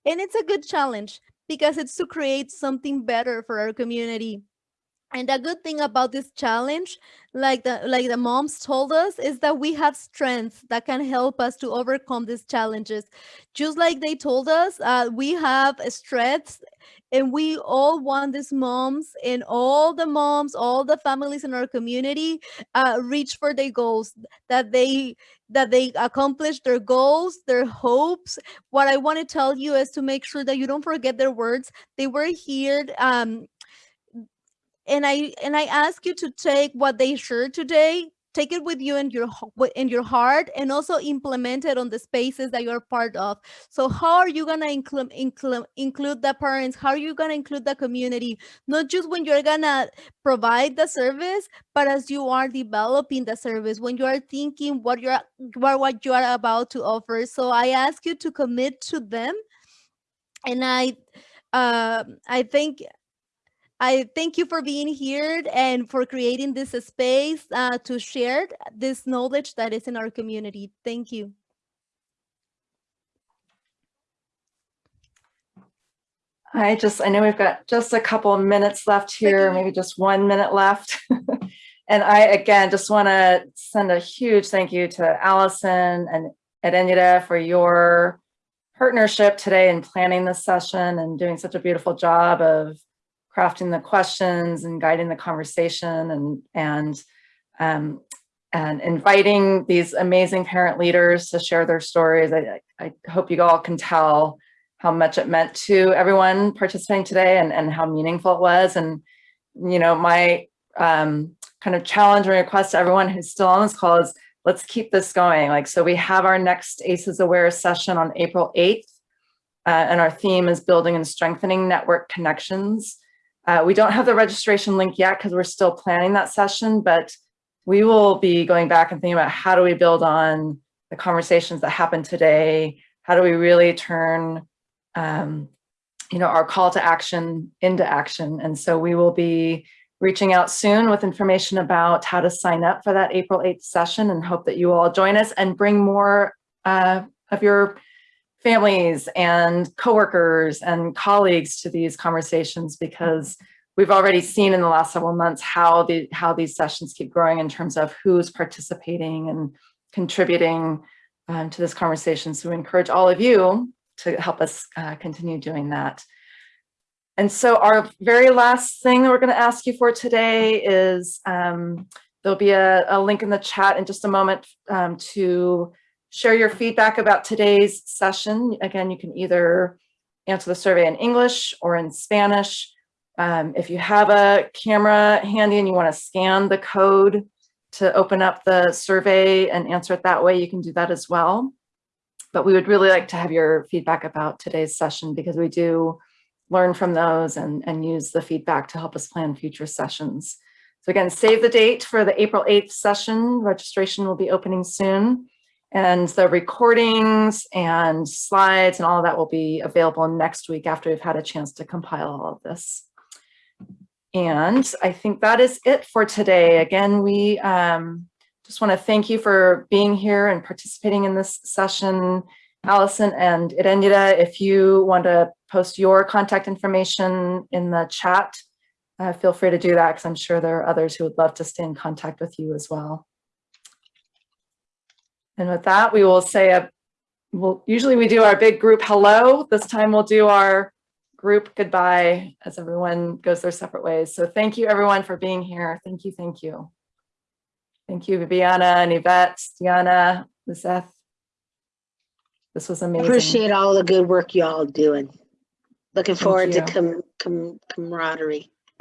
And it's a good challenge because it's to create something better for our community. And the good thing about this challenge, like the like the moms told us, is that we have strengths that can help us to overcome these challenges. Just like they told us, uh, we have strengths and we all want these moms and all the moms, all the families in our community uh, reach for their goals, that they that they accomplish their goals, their hopes. What I want to tell you is to make sure that you don't forget their words. They were here um, and I and I ask you to take what they shared today, take it with you in your in your heart, and also implement it on the spaces that you're part of. So how are you gonna include include include the parents? How are you gonna include the community? Not just when you're gonna provide the service, but as you are developing the service, when you are thinking what you're what, what you are about to offer. So I ask you to commit to them, and I. Uh, I think I thank you for being here and for creating this space uh, to share this knowledge that is in our community. Thank you. I just, I know we've got just a couple of minutes left here, maybe just one minute left. and I, again, just want to send a huge thank you to Allison and Erendira for your partnership today in planning this session and doing such a beautiful job of crafting the questions and guiding the conversation and and um, and inviting these amazing parent leaders to share their stories. I, I hope you all can tell how much it meant to everyone participating today and, and how meaningful it was. And, you know, my um, kind of challenge and request to everyone who's still on this call is let's keep this going. Like, so we have our next ACEs Aware session on April 8th uh, and our theme is building and strengthening network connections. Uh, we don't have the registration link yet because we're still planning that session, but we will be going back and thinking about how do we build on the conversations that happened today? How do we really turn, um, you know, our call to action into action? And so we will be reaching out soon with information about how to sign up for that April 8th session and hope that you all join us and bring more uh, of your families and coworkers and colleagues to these conversations because we've already seen in the last several months how the how these sessions keep growing in terms of who's participating and contributing um, to this conversation. So we encourage all of you to help us uh, continue doing that. And so our very last thing that we're going to ask you for today is um, there'll be a, a, link in the chat in just a moment um, to share your feedback about today's session. Again, you can either answer the survey in English or in Spanish. Um, if you have a camera handy and you want to scan the code to open up the survey and answer it that way, you can do that as well. But we would really like to have your feedback about today's session because we do learn from those and, and use the feedback to help us plan future sessions. So again, save the date for the April 8th session. Registration will be opening soon. And the recordings and slides and all of that will be available next week after we've had a chance to compile all of this. And I think that is it for today. Again, we um, just want to thank you for being here and participating in this session. Allison and Erendira, if you want to post your contact information in the chat, uh, feel free to do that because I'm sure there are others who would love to stay in contact with you as well. And with that, we will say, a, well, usually we do our big group hello. This time we'll do our group goodbye as everyone goes their separate ways. So thank you everyone for being here. Thank you, thank you. Thank you, Viviana and Yvette, Diana, Lizeth. This was amazing. Appreciate all the good work y'all doing. Looking forward to you. com com camaraderie.